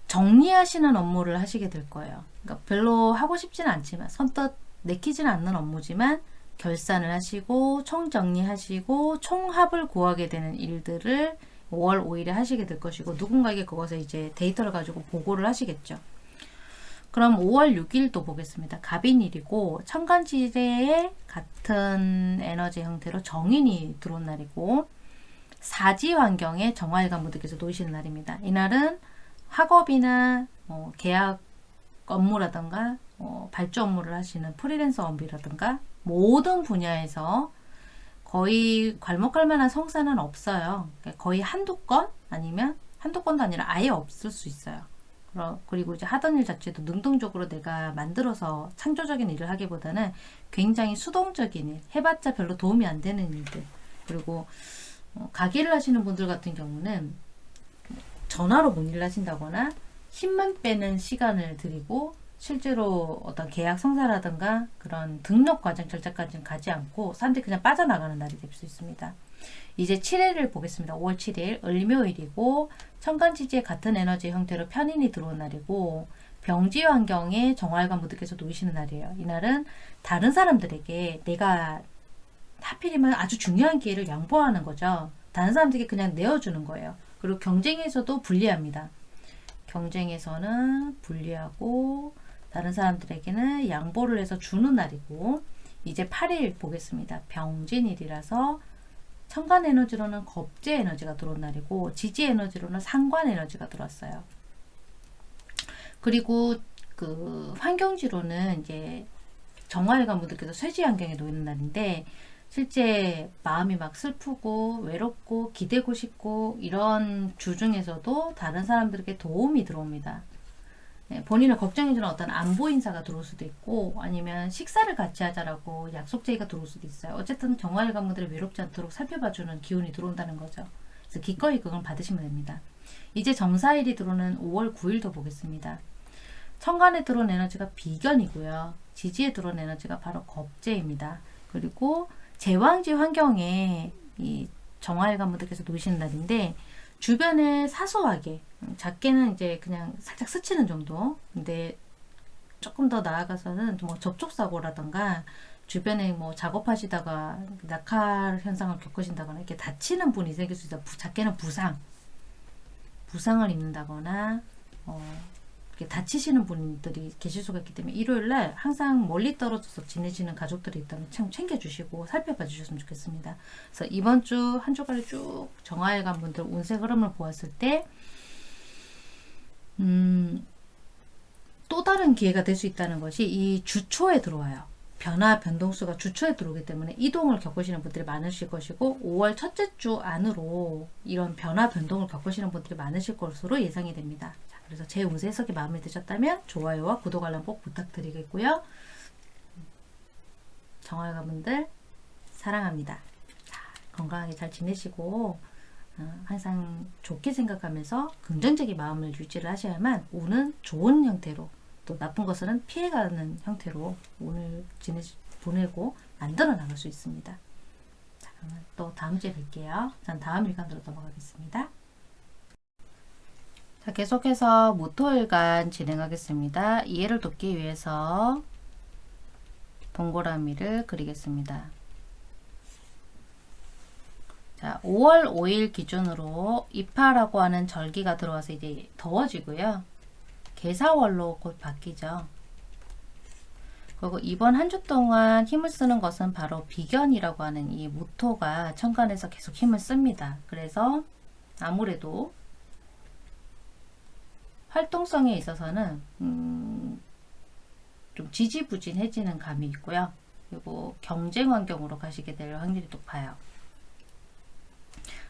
정리하시는 업무를 하시게 될 거예요. 그러니까 별로 하고 싶지는 않지만 선뜻 내키지는 않는 업무지만 결산을 하시고 총정리하시고 총합을 구하게 되는 일들을 5월 5일에 하시게 될 것이고 누군가에게 그것을 이제 데이터를 가지고 보고를 하시겠죠. 그럼 5월 6일도 보겠습니다. 갑인일이고 천간지대에 같은 에너지 형태로 정인이 들어온 날이고 사지 환경에 정화일관 분들께서 놓이시는 날입니다. 이날은 학업이나 어, 계약 업무라든가 어, 발주 업무를 하시는 프리랜서 업이라든가 모든 분야에서 거의 괄목할 만한 성사는 없어요. 그러니까 거의 한두 건 아니면 한두 건도 아니라 아예 없을 수 있어요. 그리고 이제 하던 일 자체도 능동적으로 내가 만들어서 창조적인 일을 하기보다는 굉장히 수동적인 일, 해봤자 별로 도움이 안 되는 일들. 그리고 어, 가게를 하시는 분들 같은 경우는 전화로 문의를 하신다거나 힘만 빼는 시간을 드리고 실제로 어떤 계약 성사라든가 그런 등록 과정 절차까지는 가지 않고 사람들이 그냥 빠져나가는 날이 될 수 있습니다. 이제 7일을 보겠습니다. 5월 7일 을묘일이고 천간지지의 같은 에너지 형태로 편인이 들어온 날이고 병지 환경에 정화일관 분들께서 놓이시는 날이에요. 이날은 다른 사람들에게 내가 하필이면 아주 중요한 기회를 양보하는 거죠. 다른 사람들에게 그냥 내어주는 거예요. 그리고 경쟁에서도 불리합니다. 경쟁에서는 불리하고 다른 사람들에게는 양보를 해서 주는 날이고 이제 8일 보겠습니다. 병진일이라서 천간 에너지로는 겁제 에너지가 들어온 날이고 지지 에너지로는 상관 에너지가 들어왔어요. 그리고 그 환경지로는 이제 정화일관 분들께서 쇠지 환경에 놓이는 날인데 실제 마음이 막 슬프고 외롭고 기대고 싶고 이런 주 중에서도 다른 사람들에게 도움이 들어옵니다. 네, 본인을 걱정해주는 어떤 안보 인사가 들어올 수도 있고 아니면 식사를 같이 하자라고 약속 제의가 들어올 수도 있어요. 어쨌든 정화일관 분들이 외롭지 않도록 살펴봐주는 기운이 들어온다는 거죠. 그래서 기꺼이 그걸 받으시면 됩니다. 이제 정사일이 들어오는 5월 9일도 보겠습니다. 천간에 들어온 에너지가 비견이고요. 지지에 들어온 에너지가 바로 겁재입니다. 그리고 제왕지 환경에 이 정화일관 분들께서 놓으시는 날인데 주변에 사소하게 음, 작게는 이제 그냥 살짝 스치는 정도 근데 조금 더 나아가서는 뭐 접촉사고라던가 주변에 뭐 작업하시다가 낙하 현상을 겪으신다거나 이렇게 다치는 분이 생길 수 있다. 부- 작게는 부상, 부상을 입는다거나 어, 다치시는 분들이 계실 수가 있기 때문에 일요일 날 항상 멀리 떨어져서 지내시는 가족들이 있다면 참 챙겨주시고 살펴봐 주셨으면 좋겠습니다. 그래서 이번 주 한 주간을 쭉 정화일관 분들 운세 흐름을 보았을 때 음, 또 다른 기회가 될 수 있다는 것이 이 주초에 들어와요. 변화 변동수가 주초에 들어오기 때문에 이동을 겪으시는 분들이 많으실 것이고 5월 첫째 주 안으로 이런 변화 변동을 겪으시는 분들이 많으실 것으로 예상이 됩니다. 자, 그래서 제 운세 해석이 마음에 드셨다면 좋아요와 구독 알람 꼭 부탁드리겠고요. 정화일관 분들 사랑합니다. 자, 건강하게 잘 지내시고 어, 항상 좋게 생각하면서 긍정적인 마음을 유지를 하셔야만 운은 좋은 형태로 또 나쁜 것은 피해가는 형태로 오늘 지내 보내고 만들어 나갈 수 있습니다. 자, 그러면 또 다음 주에 뵐게요. 전 다음 일간으로 넘어가겠습니다. 자, 계속해서 모토일간 진행하겠습니다. 이해를 돕기 위해서 동그라미를 그리겠습니다. 자, 5월 5일 기준으로 입하라고 하는 절기가 들어와서 이제 더워지고요. 개사월로 곧 바뀌죠. 그리고 이번 한 주 동안 힘을 쓰는 것은 바로 비견이라고 하는 이 모토가 천간에서 계속 힘을 씁니다. 그래서 아무래도 활동성에 있어서는 음, 좀 지지부진해지는 감이 있고요. 그리고 경쟁 환경으로 가시게 될 확률이 높아요.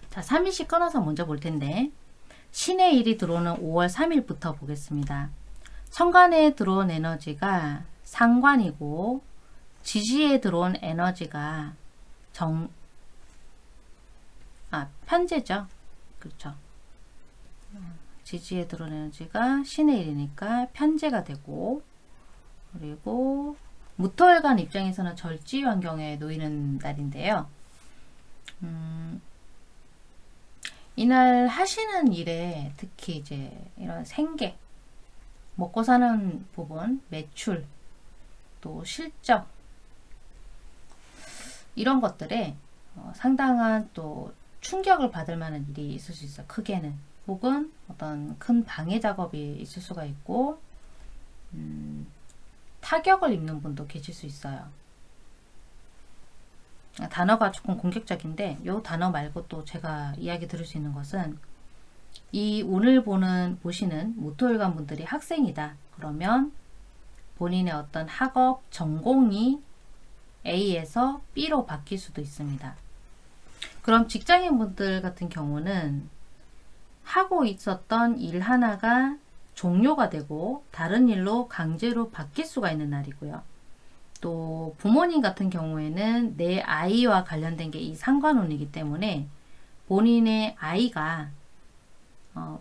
자, 3일씩 끊어서 먼저 볼 텐데 신의 일이 들어오는 5월 3일부터 보겠습니다. 천간에 들어온 에너지가 상관이고 지지에 들어온 에너지가 정, 아, 편제죠. 그렇죠. 지지에 들어온 에너지가 신의 일이니까 편제가 되고 그리고 무토일간 입장에서는 절지 환경에 놓이는 날인데요. 음, 이날 하시는 일에 특히 이제 이런 생계, 먹고 사는 부분, 매출, 또 실적, 이런 것들에 어, 상당한 또 충격을 받을 만한 일이 있을 수 있어요. 크게는. 혹은 어떤 큰 방해 작업이 있을 수가 있고, 음, 타격을 입는 분도 계실 수 있어요. 아, 단어가 조금 공격적인데, 이 단어 말고 또 제가 이야기 들을 수 있는 것은, 이 오늘 보는, 보시는 모토일관 분들이 학생이다. 그러면 본인의 어떤 학업, 전공이 A에서 B로 바뀔 수도 있습니다. 그럼 직장인 분들 같은 경우는 하고 있었던 일 하나가 종료가 되고 다른 일로 강제로 바뀔 수가 있는 날이고요. 또 부모님 같은 경우에는 내 아이와 관련된 게 이 상관운이기 때문에 본인의 아이가 어,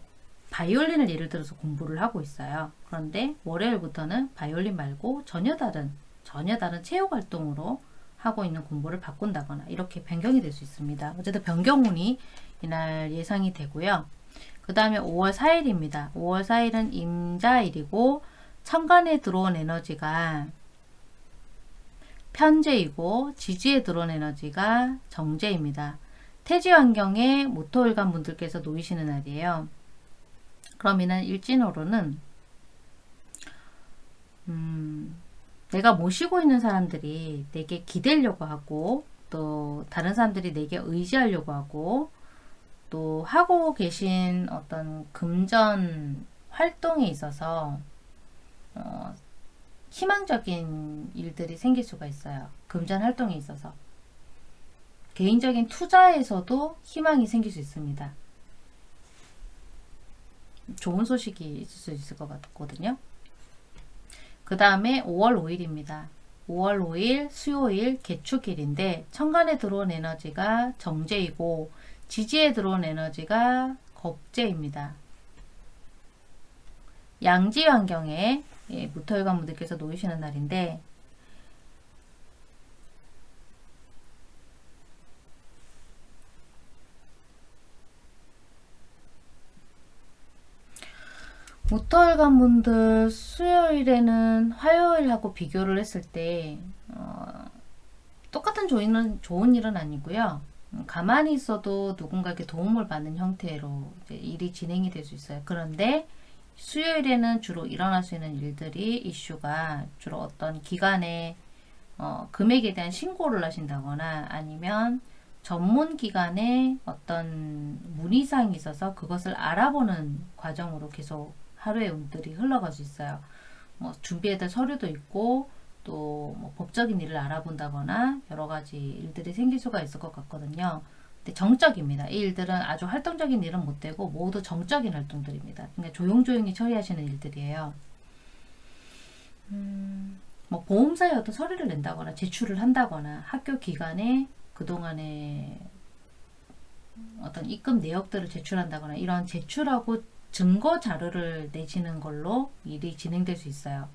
바이올린을 예를 들어서 공부를 하고 있어요. 그런데 월요일부터는 바이올린 말고 전혀 다른 전혀 다른 체육 활동으로 하고 있는 공부를 바꾼다거나 이렇게 변경이 될 수 있습니다. 어쨌든 변경운이 이날 예상이 되고요. 그 다음에 5월 4일입니다. 5월 4일은 임자일이고 천간에 들어온 에너지가 편제이고 지지에 들어온 에너지가 정제입니다. 태지 환경에 모토일관 분들께서 놓이시는 날이에요. 그럼 이날 일진호로는 음, 내가 모시고 있는 사람들이 내게 기대려고 하고 또 다른 사람들이 내게 의지하려고 하고 또 하고 계신 어떤 금전 활동에 있어서 어, 희망적인 일들이 생길 수가 있어요. 금전 활동에 있어서 개인적인 투자에서도 희망이 생길 수 있습니다. 좋은 소식이 있을 수 있을 것 같거든요. 그 다음에 5월 5일입니다. 5월 5일 수요일 개축일인데 천간에 들어온 에너지가 정제이고 지지에 들어온 에너지가 겁제입니다. 양지 환경에 예, 무토일관 분들께서 놓이시는 날인데 무토일관 분들 수요일에는 화요일하고 비교를 했을 때 어, 똑같은 좋은, 좋은 일은 아니고요. 음, 가만히 있어도 누군가에게 도움을 받는 형태로 일이 진행이 될 수 있어요. 그런데 수요일에는 주로 일어날 수 있는 일들이 이슈가 주로 어떤 기관에 어, 금액에 대한 신고를 하신다거나 아니면 전문 기관에 어떤 문의사항이 있어서 그것을 알아보는 과정으로 계속 하루의 운들이 흘러갈 수 있어요. 뭐 준비해야 될 서류도 있고 또 뭐 법적인 일을 알아본다거나 여러 가지 일들이 생길 수가 있을 것 같거든요. 근데 정적입니다. 이 일들은 아주 활동적인 일은 못 되고 모두 정적인 활동들입니다. 그러니까 조용조용히 처리하시는 일들이에요. 음, 뭐 보험사에 어떤 서류를 낸다거나 제출을 한다거나 학교 기간에 그동안에 어떤 입금 내역들을 제출한다거나 이런 제출하고 증거 자료를 내시는 걸로 일이 진행될 수 있어요.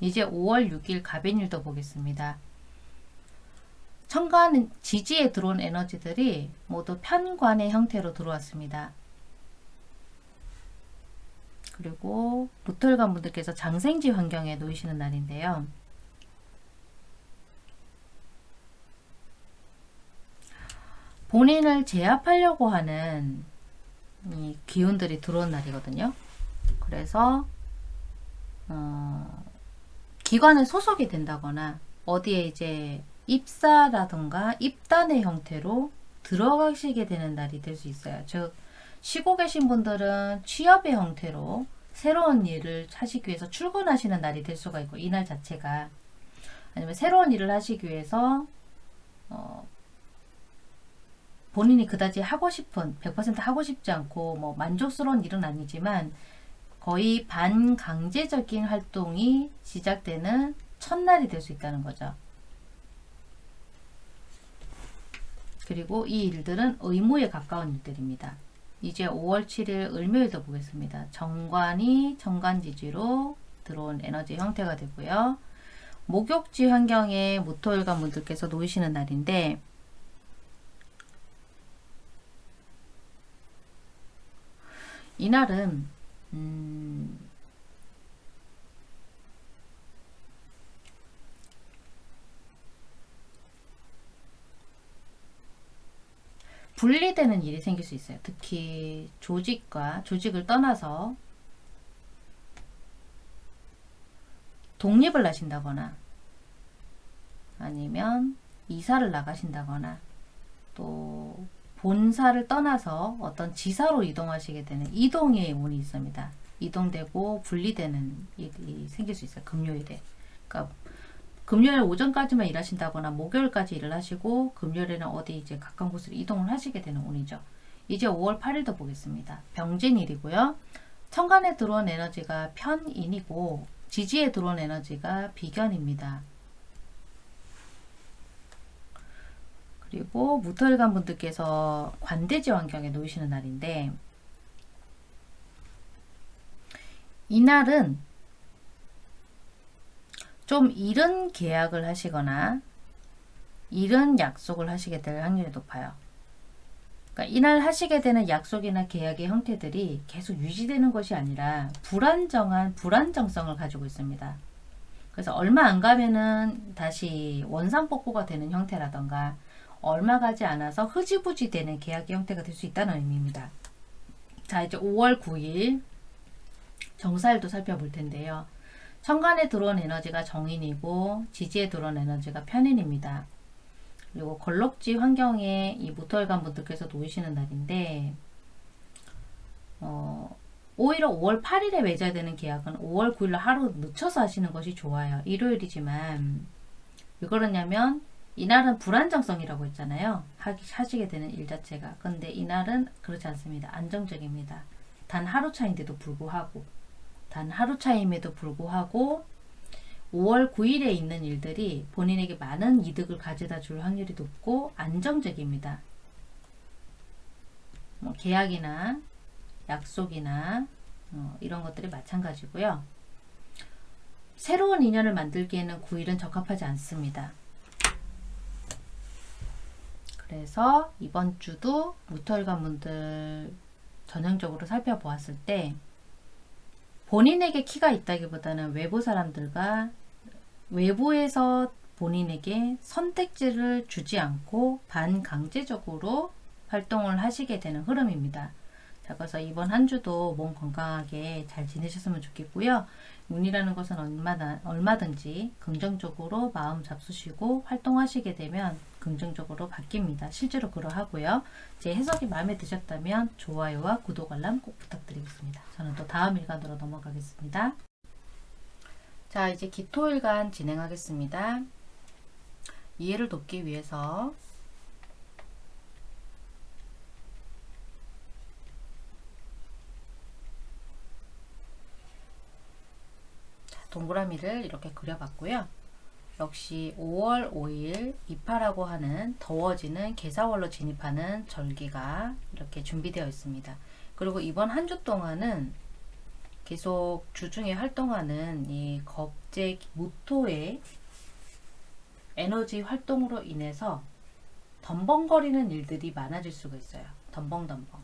이제 5월 6일 가벤일도 보겠습니다. 천간 지지에 들어온 에너지들이 모두 편관의 형태로 들어왔습니다. 그리고 무털관 분들께서 장생지 환경에 놓이시는 날인데요. 본인을 제압하려고 하는 이 기운들이 들어온 날이거든요. 그래서 어, 기관에 소속이 된다거나 어디에 이제 입사라든가 입단의 형태로 들어가시게 되는 날이 될 수 있어요. 즉 쉬고 계신 분들은 취업의 형태로 새로운 일을 하시기 위해서 출근하시는 날이 될 수가 있고 이날 자체가 아니면 새로운 일을 하시기 위해서 어, 본인이 그다지 하고 싶은 100% 하고 싶지 않고 뭐 만족스러운 일은 아니지만 거의 반강제적인 활동이 시작되는 첫날이 될 수 있다는 거죠. 그리고 이 일들은 의무에 가까운 일들입니다. 이제 5월 7일 을묘일도 보겠습니다. 정관이 정관지지로 들어온 에너지 형태가 되고요. 목욕지 환경에 모토일관 분들께서 놓이시는 날인데 이날은 음, 분리되는 일이 생길 수 있어요. 특히 조직과 조직을 떠나서 독립을 하신다거나 아니면 이사를 나가신다거나 또 본사를 떠나서 어떤 지사로 이동하시게 되는 이동의 운이 있습니다. 이동되고 분리되는 일이 생길 수 있어요. 금요일에. 그러니까 금요일 오전까지만 일하신다거나 목요일까지 일을 하시고 금요일에는 어디 이제 가까운 곳으로 이동을 하시게 되는 운이죠. 이제 5월 8일도 보겠습니다. 병진일이고요. 천간에 들어온 에너지가 편인이고 지지에 들어온 에너지가 비견입니다. 그리고 무토일간 분들께서 관대지 환경에 놓이시는 날인데 이날은 좀 이른 계약을 하시거나 이른 약속을 하시게 될 확률이 높아요. 그러니까 이날 하시게 되는 약속이나 계약의 형태들이 계속 유지되는 것이 아니라 불안정한 불안정성을 가지고 있습니다. 그래서 얼마 안 가면은 다시 원상복구가 되는 형태라던가 얼마 가지 않아서 흐지부지 되는 계약의 형태가 될 수 있다는 의미입니다. 자 이제 5월 9일 정사일도 살펴볼 텐데요. 천간에 들어온 에너지가 정인이고 지지에 들어온 에너지가 편인입니다. 그리고 걸럭지 환경에 이 모토일관 분들께서 놓이시는 날인데 어, 오히려 5월 8일에 맺어야 되는 계약은 5월 9일로 하루 늦춰서 하시는 것이 좋아요. 일요일이지만 왜 그러냐면 이날은 불안정성이라고 했잖아요. 하시게 되는 일 자체가. 근데 이날은 그렇지 않습니다. 안정적입니다. 단 하루 차인데도 불구하고 단 하루 차임에도 불구하고 5월 9일에 있는 일들이 본인에게 많은 이득을 가져다 줄 확률이 높고 안정적입니다. 뭐 계약이나 약속이나 어, 이런 것들이 마찬가지고요. 새로운 인연을 만들기에는 9일은 적합하지 않습니다. 그래서 이번 주도 무털관 분들 전형적으로 살펴보았을 때 본인에게 키가 있다기보다는 외부 사람들과 외부에서 본인에게 선택지를 주지 않고 반강제적으로 활동을 하시게 되는 흐름입니다. 자, 그래서 이번 한 주도 몸 건강하게 잘 지내셨으면 좋겠고요. 운이라는 것은 얼마나, 얼마든지 긍정적으로 마음 잡수시고 활동하시게 되면 긍정적으로 바뀝니다. 실제로 그러하고요. 제 해석이 마음에 드셨다면 좋아요와 구독 알람 꼭 부탁드리겠습니다. 저는 또 다음 일간으로 넘어가겠습니다. 자 이제 기토일간 진행하겠습니다. 이해를 돕기 위해서 자, 동그라미를 이렇게 그려봤고요. 역시 5월 5일 이파라고 하는 더워지는 개사월로 진입하는 절기가 이렇게 준비되어 있습니다. 그리고 이번 한 주 동안은 계속 주중에 활동하는 이 겁제 모토의 에너지 활동으로 인해서 덤벙거리는 일들이 많아질 수가 있어요. 덤벙덤벙.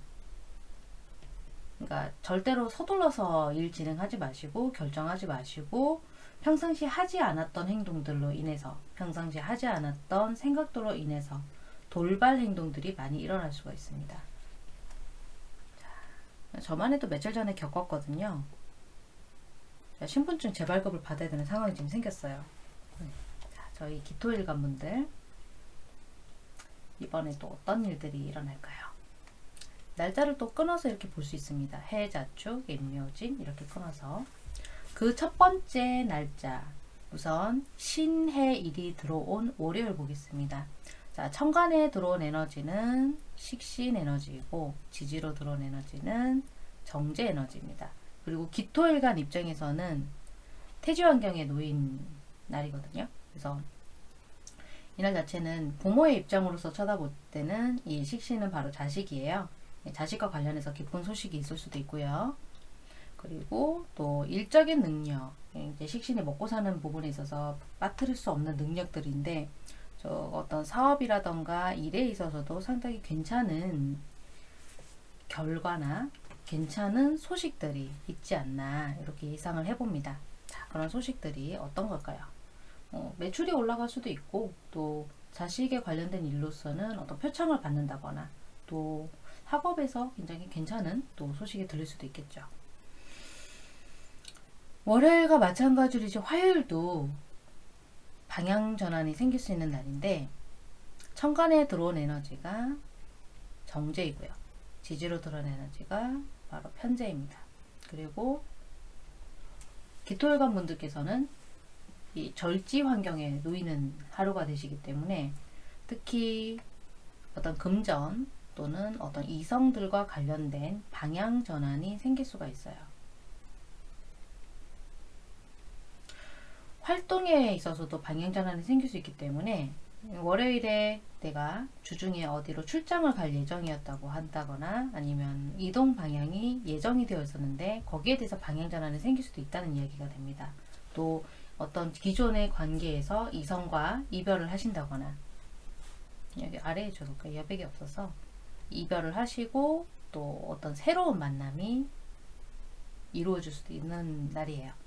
그러니까 절대로 서둘러서 일 진행하지 마시고 결정하지 마시고 평상시 하지 않았던 행동들로 인해서 평상시 하지 않았던 생각들로 인해서 돌발 행동들이 많이 일어날 수가 있습니다. 자, 저만 해도 며칠 전에 겪었거든요. 자, 신분증 재발급을 받아야 되는 상황이 지금 생겼어요. 네. 자, 저희 기토일관 분들 이번에 또 어떤 일들이 일어날까요? 날짜를 또 끊어서 이렇게 볼 수 있습니다. 해자축, 임묘진 이렇게 끊어서 그 첫 번째 날짜 우선 신해일이 들어온 월요일 보겠습니다. 자, 천간에 들어온 에너지는 식신 에너지이고 지지로 들어온 에너지는 정제 에너지입니다. 그리고 기토일간 입장에서는 태지 환경에 놓인 날이거든요. 그래서 이날 자체는 부모의 입장으로서 쳐다볼 때는 이 식신은 바로 자식이에요. 자식과 관련해서 기쁜 소식이 있을 수도 있고요. 그리고 또 일적인 능력, 이제 식신이 먹고 사는 부분에 있어서 빠뜨릴 수 없는 능력들인데 저 어떤 사업이라던가 일에 있어서도 상당히 괜찮은 결과나 괜찮은 소식들이 있지 않나 이렇게 예상을 해봅니다. 자, 그런 소식들이 어떤 걸까요? 어, 매출이 올라갈 수도 있고 또 자식에 관련된 일로서는 어떤 표창을 받는다거나 또 학업에서 굉장히 괜찮은 또 소식이 들릴 수도 있겠죠. 월요일과 마찬가지로 이제 화요일도 방향 전환이 생길 수 있는 날인데 천간에 들어온 에너지가 정제이고요. 지지로 들어온 에너지가 바로 편제입니다. 그리고 기토일관 분들께서는 이 절지 환경에 놓이는 하루가 되시기 때문에 특히 어떤 금전 또는 어떤 이성들과 관련된 방향 전환이 생길 수가 있어요. 활동에 있어서도 방향 전환이 생길 수 있기 때문에 월요일에 내가 주중에 어디로 출장을 갈 예정이었다고 한다거나 아니면 이동 방향이 예정이 되어 있었는데 거기에 대해서 방향 전환이 생길 수도 있다는 이야기가 됩니다. 또 어떤 기존의 관계에서 이성과 이별을 하신다거나 여기 아래에 줘볼까요? 여백이 없어서 이별을 하시고 또 어떤 새로운 만남이 이루어질 수도 있는 날이에요.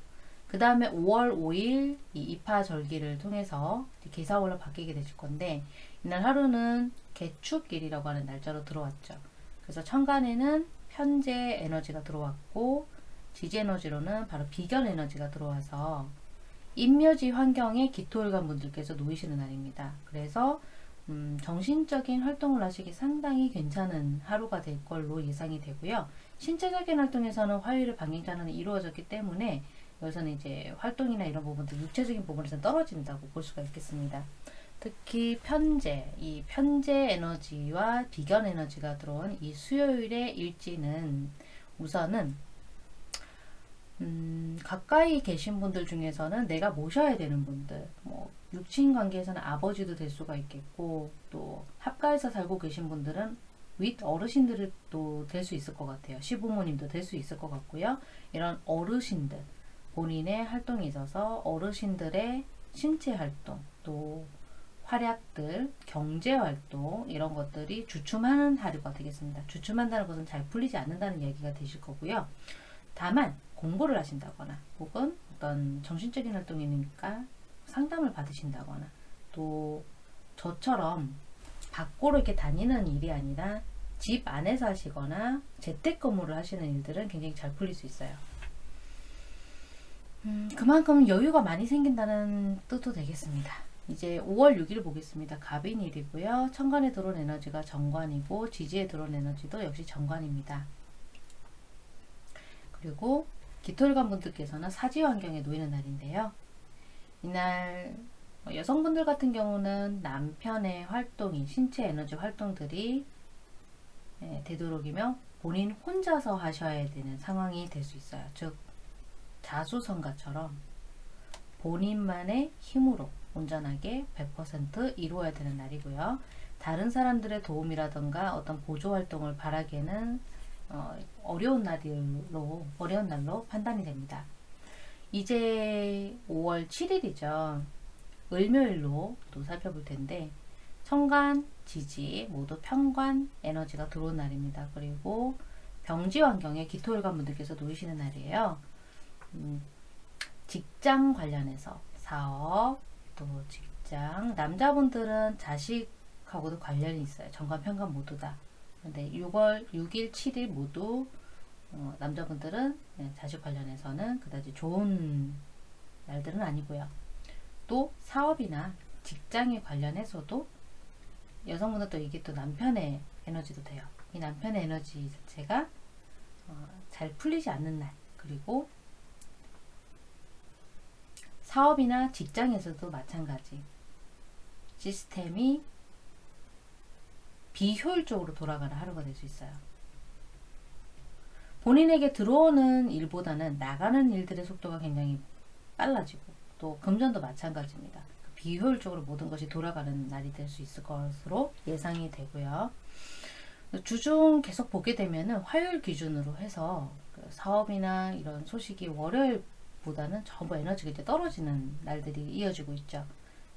그 다음에 5월 5일 이 입하절기를 통해서 개사월로 바뀌게 되실 건데 이날 하루는 개축일이라고 하는 날짜로 들어왔죠. 그래서 천간에는 편재 에너지가 들어왔고 지지 에너지로는 바로 비견 에너지가 들어와서 인묘지 환경에 기토일관 분들께서 놓이시는 날입니다. 그래서 음, 정신적인 활동을 하시기 상당히 괜찮은 하루가 될 걸로 예상이 되고요. 신체적인 활동에서는 화요일에 방향전환이 이루어졌기 때문에 여기서는 이제 활동이나 이런 부분들 육체적인 부분에서 떨어진다고 볼 수가 있겠습니다. 특히 편재, 이 편재 에너지와 비견 에너지가 들어온 이 수요일의 일지는 우선은 음, 가까이 계신 분들 중에서는 내가 모셔야 되는 분들, 뭐 육친 관계에서는 아버지도 될 수가 있겠고 또 합가에서 살고 계신 분들은 윗 어르신들도 될 수 있을 것 같아요. 시부모님도 될 수 있을 것 같고요. 이런 어르신들 본인의 활동에 있어서 어르신들의 신체 활동 또 활약들, 경제 활동 이런 것들이 주춤하는 하루가 되겠습니다. 주춤한다는 것은 잘 풀리지 않는다는 얘기가 되실 거고요. 다만 공부를 하신다거나 혹은 어떤 정신적인 활동이니까 상담을 받으신다거나 또 저처럼 밖으로 이렇게 다니는 일이 아니라 집 안에서 하시거나 재택근무를 하시는 일들은 굉장히 잘 풀릴 수 있어요. 음, 그만큼 여유가 많이 생긴다는 뜻도 되겠습니다. 이제 5월 6일 보겠습니다. 갑인일이고요. 천간에 들어온 에너지가 정관이고 지지에 들어온 에너지도 역시 정관입니다. 그리고 기토일관 분들께서는 사지 환경에 놓이는 날인데요. 이날 뭐 여성분들 같은 경우는 남편의 활동이 신체 에너지 활동들이 예, 되도록이면 본인 혼자서 하셔야 되는 상황이 될 수 있어요. 즉 자수성가처럼 본인만의 힘으로 온전하게 100% 이루어야 되는 날이고요. 다른 사람들의 도움이라던가 어떤 보조 활동을 바라기에는 어, 어려운 날로 어려운 날로 판단이 됩니다. 이제 5월 7일이죠. 을묘일로 또 살펴볼 텐데 천간, 지지 모두 평관 에너지가 들어온 날입니다. 그리고 병지 환경에 기토일관 분들께서 놓이시는 날이에요. 음, 직장 관련해서 사업 또 직장 남자분들은 자식하고도 관련이 있어요. 정관 평관 모두 다. 근데 6월 6일 7일 모두 어, 남자분들은 네, 자식 관련해서는 그다지 좋은 날들은 아니고요. 또 사업이나 직장에 관련해서도 여성분은 또 이게 또 남편의 에너지도 돼요. 이 남편의 에너지 자체가 어, 잘 풀리지 않는 날 그리고 사업이나 직장에서도 마찬가지 시스템이 비효율적으로 돌아가는 하루가 될 수 있어요. 본인에게 들어오는 일보다는 나가는 일들의 속도가 굉장히 빨라지고 또 금전도 마찬가지입니다. 비효율적으로 모든 것이 돌아가는 날이 될 수 있을 것으로 예상이 되고요. 주중 계속 보게 되면은 화요일 기준으로 해서 그 사업이나 이런 소식이 월요일 보다는 전부 에너지가 이제 떨어지는 날들이 이어지고 있죠.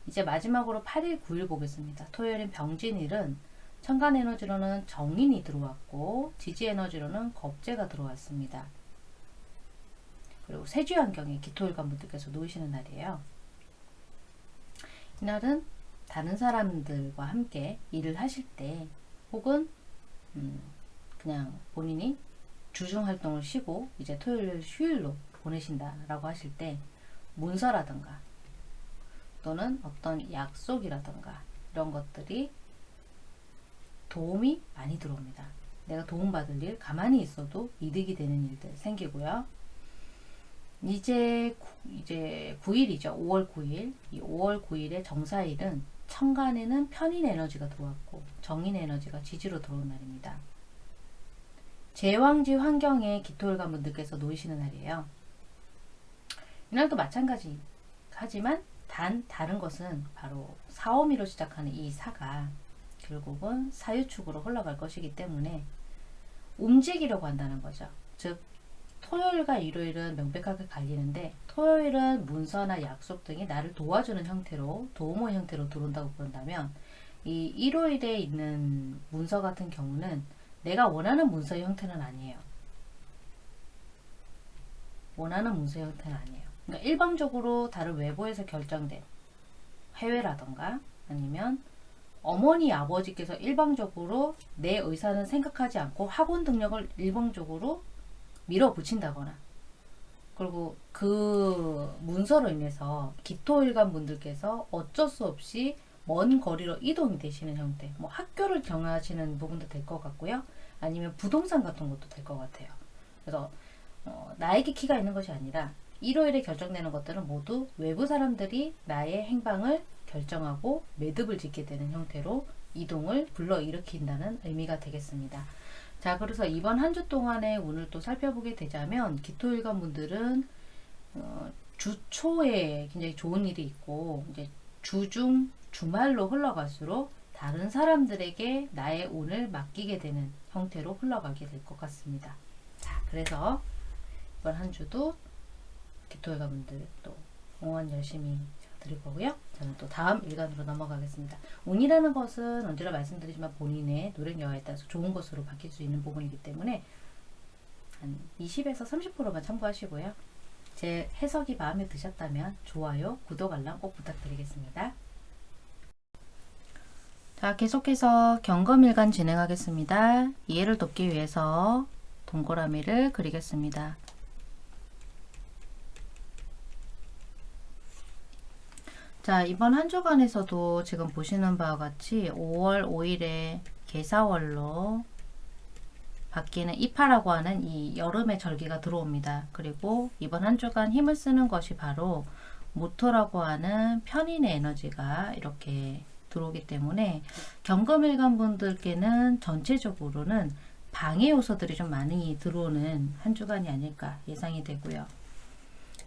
이제 마지막으로 8일, 9일 보겠습니다. 토요일인 병진일은 천간 에너지로는 정인이 들어왔고 지지 에너지로는 겁재가 들어왔습니다. 그리고 세주 환경에 기토일관 분들께서 놓이시는 날이에요. 이날은 다른 사람들과 함께 일을 하실 때 혹은 음, 그냥 본인이 주중 활동을 쉬고 이제 토요일 휴일로 보내신다라고 하실 때 문서라든가 또는 어떤 약속이라든가 이런 것들이 도움이 많이 들어옵니다. 내가 도움받을 일, 가만히 있어도 이득이 되는 일들 생기고요. 이제 구- 이제 9일이죠. 5월 9일. 이 5월 9일의 정사일은 천간에는 편인 에너지가 들어왔고 정인 에너지가 지지로 들어온 날입니다. 제왕지 환경에 기토일관 분들께서 놓이시는 날이에요. 이날도 마찬가지 하지만 단 다른 것은 바로 사오미로 시작하는 이 사가 결국은 사유축으로 흘러갈 것이기 때문에 움직이려고 한다는 거죠. 즉 토요일과 일요일은 명백하게 갈리는데 토요일은 문서나 약속 등이 나를 도와주는 형태로 도우모 형태로 들어온다고 본다면 이 일요일에 있는 문서 같은 경우는 내가 원하는 문서의 형태는 아니에요. 원하는 문서의 형태는 아니에요. 그러니까 일방적으로 다른 외부에서 결정된 해외라던가 아니면 어머니 아버지께서 일방적으로 내 의사는 생각하지 않고 학원 등록을 일방적으로 밀어붙인다거나 그리고 그 문서로 인해서 기토일관 분들께서 어쩔 수 없이 먼 거리로 이동이 되시는 형태 뭐 학교를 정하시는 부분도 될 것 같고요. 아니면 부동산 같은 것도 될 것 같아요. 그래서 어, 나에게 키가 있는 것이 아니라 일요일에 결정되는 것들은 모두 외부 사람들이 나의 행방을 결정하고 매듭을 짓게 되는 형태로 이동을 불러일으킨다는 의미가 되겠습니다. 자, 그래서 이번 한 주 동안의 운을 또 살펴보게 되자면 기토일관 분들은 어, 주 초에 굉장히 좋은 일이 있고 이제 주중 주말로 흘러갈수록 다른 사람들에게 나의 운을 맡기게 되는 형태로 흘러가게 될 것 같습니다. 자, 그래서 이번 한 주도 기토일관 분들 또 응원 열심히 드릴 거고요. 저는 또 다음 일간으로 넘어가겠습니다. 운이라는 것은 언제나 말씀드리지만 본인의 노력 여하에 따라서 좋은 것으로 바뀔 수 있는 부분이기 때문에 한 20에서 30%만 참고하시고요. 제 해석이 마음에 드셨다면 좋아요, 구독, 알람 꼭 부탁드리겠습니다. 자, 계속해서 경검일간 진행하겠습니다. 이해를 돕기 위해서 동그라미를 그리겠습니다. 자, 이번 한 주간에서도 지금 보시는 바와 같이 5월 5일에 개사월로 바뀌는 이파라고 하는 이 여름의 절기가 들어옵니다. 그리고 이번 한 주간 힘을 쓰는 것이 바로 모토라고 하는 편인의 에너지가 이렇게 들어오기 때문에 경금일간 분들께는 전체적으로는 방해 요소들이 좀 많이 들어오는 한 주간이 아닐까 예상이 되고요.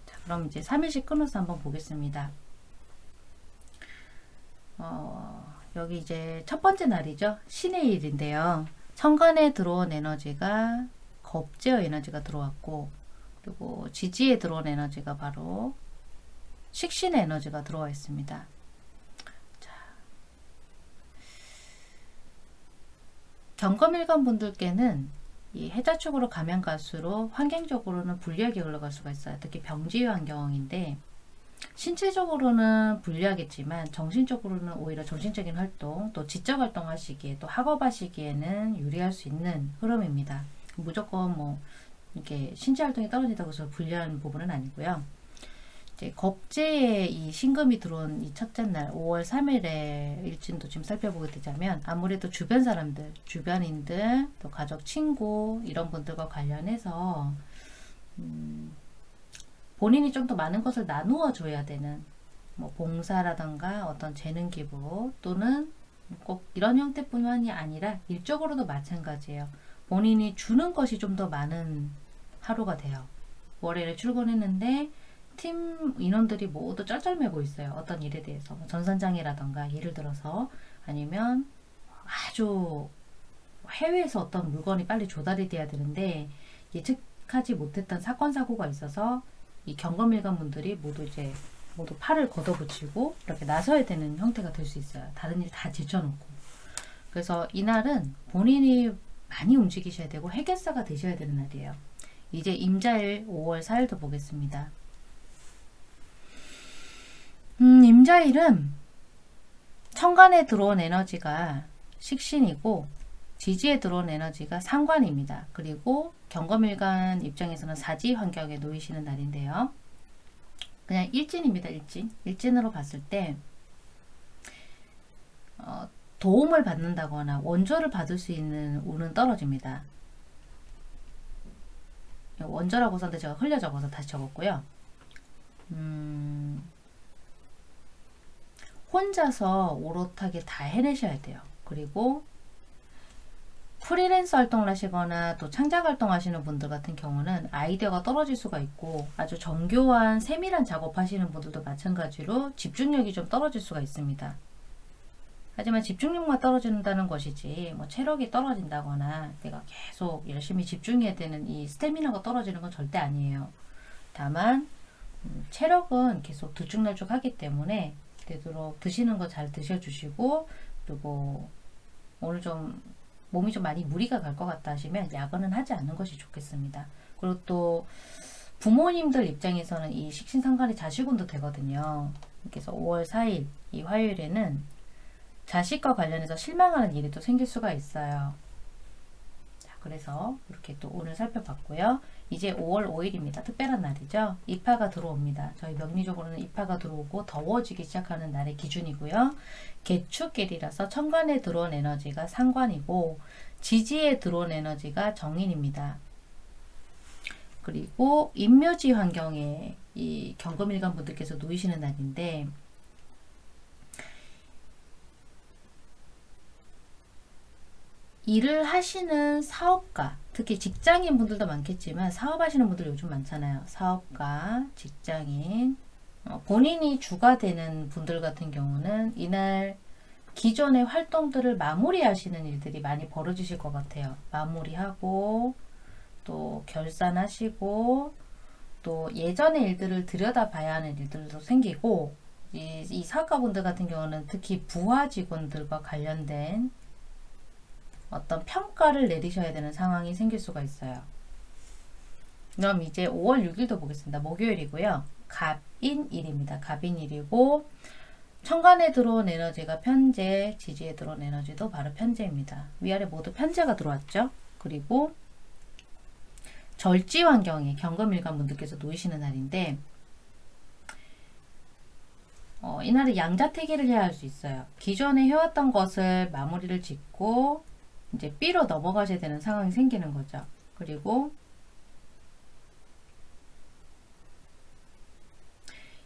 자, 그럼 이제 3일씩 끊어서 한번 보겠습니다. 어, 여기 이제 첫 번째 날이죠. 신의 일인데요. 천간에 들어온 에너지가 겁제어 에너지가 들어왔고 그리고 지지에 들어온 에너지가 바로 식신의 에너지가 들어와 있습니다. 자, 경검일관 분들께는 이 해자축으로 가면 갈수록 환경적으로는 불리하게 흘러갈 수가 있어요. 특히 병지 환경인데 신체적으로는 불리하겠지만 정신적으로는 오히려 정신적인 활동 또 지적 활동 하시기에 또 학업 하시기에는 유리할 수 있는 흐름입니다. 무조건 뭐 이렇게 신체 활동이 떨어진다고 해서 불리한 부분은 아니고요. 이제 겁제에 이 신금이 들어온 이 첫째 날 5월 3일에 일진도 지금 살펴보게 되자면 아무래도 주변 사람들, 주변인들, 또 가족, 친구 이런 분들과 관련해서 음, 본인이 좀 더 많은 것을 나누어 줘야 되는 뭐 봉사라던가 어떤 재능 기부 또는 꼭 이런 형태뿐만이 아니라 일적으로도 마찬가지예요. 본인이 주는 것이 좀 더 많은 하루가 돼요. 월요일에 출근했는데 팀 인원들이 모두 쩔쩔매고 있어요. 어떤 일에 대해서 뭐 전산장이라던가 예를 들어서 아니면 아주 해외에서 어떤 물건이 빨리 조달이 돼야 되는데 예측하지 못했던 사건 사고가 있어서 이 경검일관 분들이 모두 이제 모두 팔을 걷어붙이고 이렇게 나서야 되는 형태가 될 수 있어요. 다른 일 다 제쳐놓고. 그래서 이날은 본인이 많이 움직이셔야 되고 해결사가 되셔야 되는 날이에요. 이제 임자일 5월 4일도 보겠습니다. 음, 임자일은 천간에 들어온 에너지가 식신이고 지지에 들어온 에너지가 상관입니다. 그리고 경검일간 입장에서는 사지 환경에 놓이시는 날인데요. 그냥 일진입니다. 일진. 일진으로 봤을 때 어, 도움을 받는다거나 원조를 받을 수 있는 운은 떨어집니다. 원조라고 썼는데 제가 흘려 적어서 다시 적었고요. 음, 혼자서 오롯하게 다 해내셔야 돼요. 그리고 프리랜서 활동을 하시거나 또 창작 활동 하시는 분들 같은 경우는 아이디어가 떨어질 수가 있고 아주 정교한 세밀한 작업 하시는 분들도 마찬가지로 집중력이 좀 떨어질 수가 있습니다. 하지만 집중력만 떨어진다는 것이지 뭐 체력이 떨어진다거나 내가 계속 열심히 집중해야 되는 이 스태미나가 떨어지는 건 절대 아니에요. 다만 음, 체력은 계속 들쭉날쭉 하기 때문에 되도록 드시는 거 잘 드셔주시고 그리고 오늘 좀 몸이 좀 많이 무리가 갈 것 같다 하시면 야근은 하지 않는 것이 좋겠습니다. 그리고 또 부모님들 입장에서는 이 식신상관이 자식운도 되거든요. 그래서 5월 4일 이 화요일에는 자식과 관련해서 실망하는 일이 또 생길 수가 있어요. 자, 그래서 이렇게 또 오늘 살펴봤고요. 이제 5월 5일입니다. 특별한 날이죠. 입하가 들어옵니다. 저희 명리적으로는 입하가 들어오고 더워지기 시작하는 날의 기준이고요. 개축길이라서 천간에 들어온 에너지가 상관이고 지지에 들어온 에너지가 정인입니다. 그리고 인묘지 환경에 이 경금일간 분들께서 놓이시는 날인데 일을 하시는 사업가, 특히 직장인 분들도 많겠지만 사업하시는 분들 요즘 많잖아요. 사업가, 직장인, 어, 본인이 주가 되는 분들 같은 경우는 이날 기존의 활동들을 마무리하시는 일들이 많이 벌어지실 것 같아요. 마무리하고 또 결산하시고 또 예전의 일들을 들여다봐야 하는 일들도 생기고 이, 이 사업가분들 같은 경우는 특히 부하 직원들과 관련된 어떤 평가를 내리셔야 되는 상황이 생길 수가 있어요. 그럼 이제 5월 6일도 보겠습니다. 목요일이고요. 갑인일입니다. 갑인일이고 천간에 들어온 에너지가 편재, 지지에 들어온 에너지도 바로 편재입니다. 위아래 모두 편재가 들어왔죠. 그리고 절지 환경에 경금일간 분들께서 놓이시는 날인데 어, 이날은 양자택일을 해야 할 수 있어요. 기존에 해왔던 것을 마무리를 짓고 이제 B로 넘어가셔야 되는 상황이 생기는 거죠. 그리고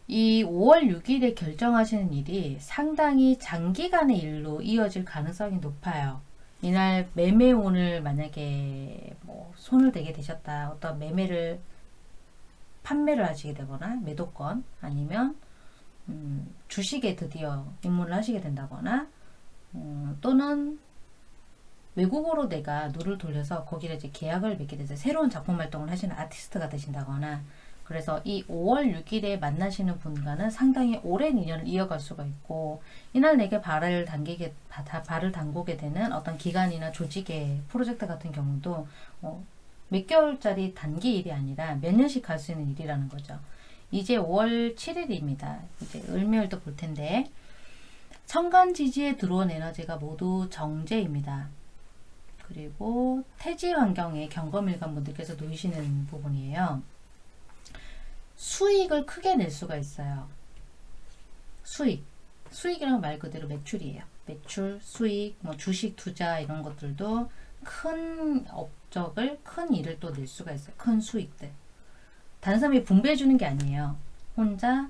이 5월 6일에 결정하시는 일이 상당히 장기간의 일로 이어질 가능성이 높아요. 이날 매매운을 만약에 뭐 손을 대게 되셨다. 어떤 매매를 판매를 하시게 되거나 매도권 아니면 음, 주식에 드디어 입문을 하시게 된다거나 음, 또는 외국어로 내가 눈을 돌려서 거기를 이제 계약을 맺게 돼서 새로운 작품 활동을 하시는 아티스트가 되신다거나 그래서 이 5월 6일에 만나시는 분과는 상당히 오랜 인연을 이어갈 수가 있고 이날 내게 발을 당기게 발을 담그게 되는 어떤 기관이나 조직의 프로젝트 같은 경우도 어, 몇 개월짜리 단기 일이 아니라 몇 년씩 갈 수 있는 일이라는 거죠. 이제 5월 7일입니다. 이제 을묘일도 볼 텐데 천간 지지에 들어온 에너지가 모두 정제입니다. 그리고 태지 환경에 경검일관 분들께서 놓이시는 부분이에요. 수익을 크게 낼 수가 있어요. 수익. 수익이란 말 그대로 매출이에요. 매출, 수익, 뭐 주식 투자 이런 것들도 큰 업적을, 큰 일을 또 낼 수가 있어요. 큰 수익들. 다른 사람이 분배해 주는 게 아니에요. 혼자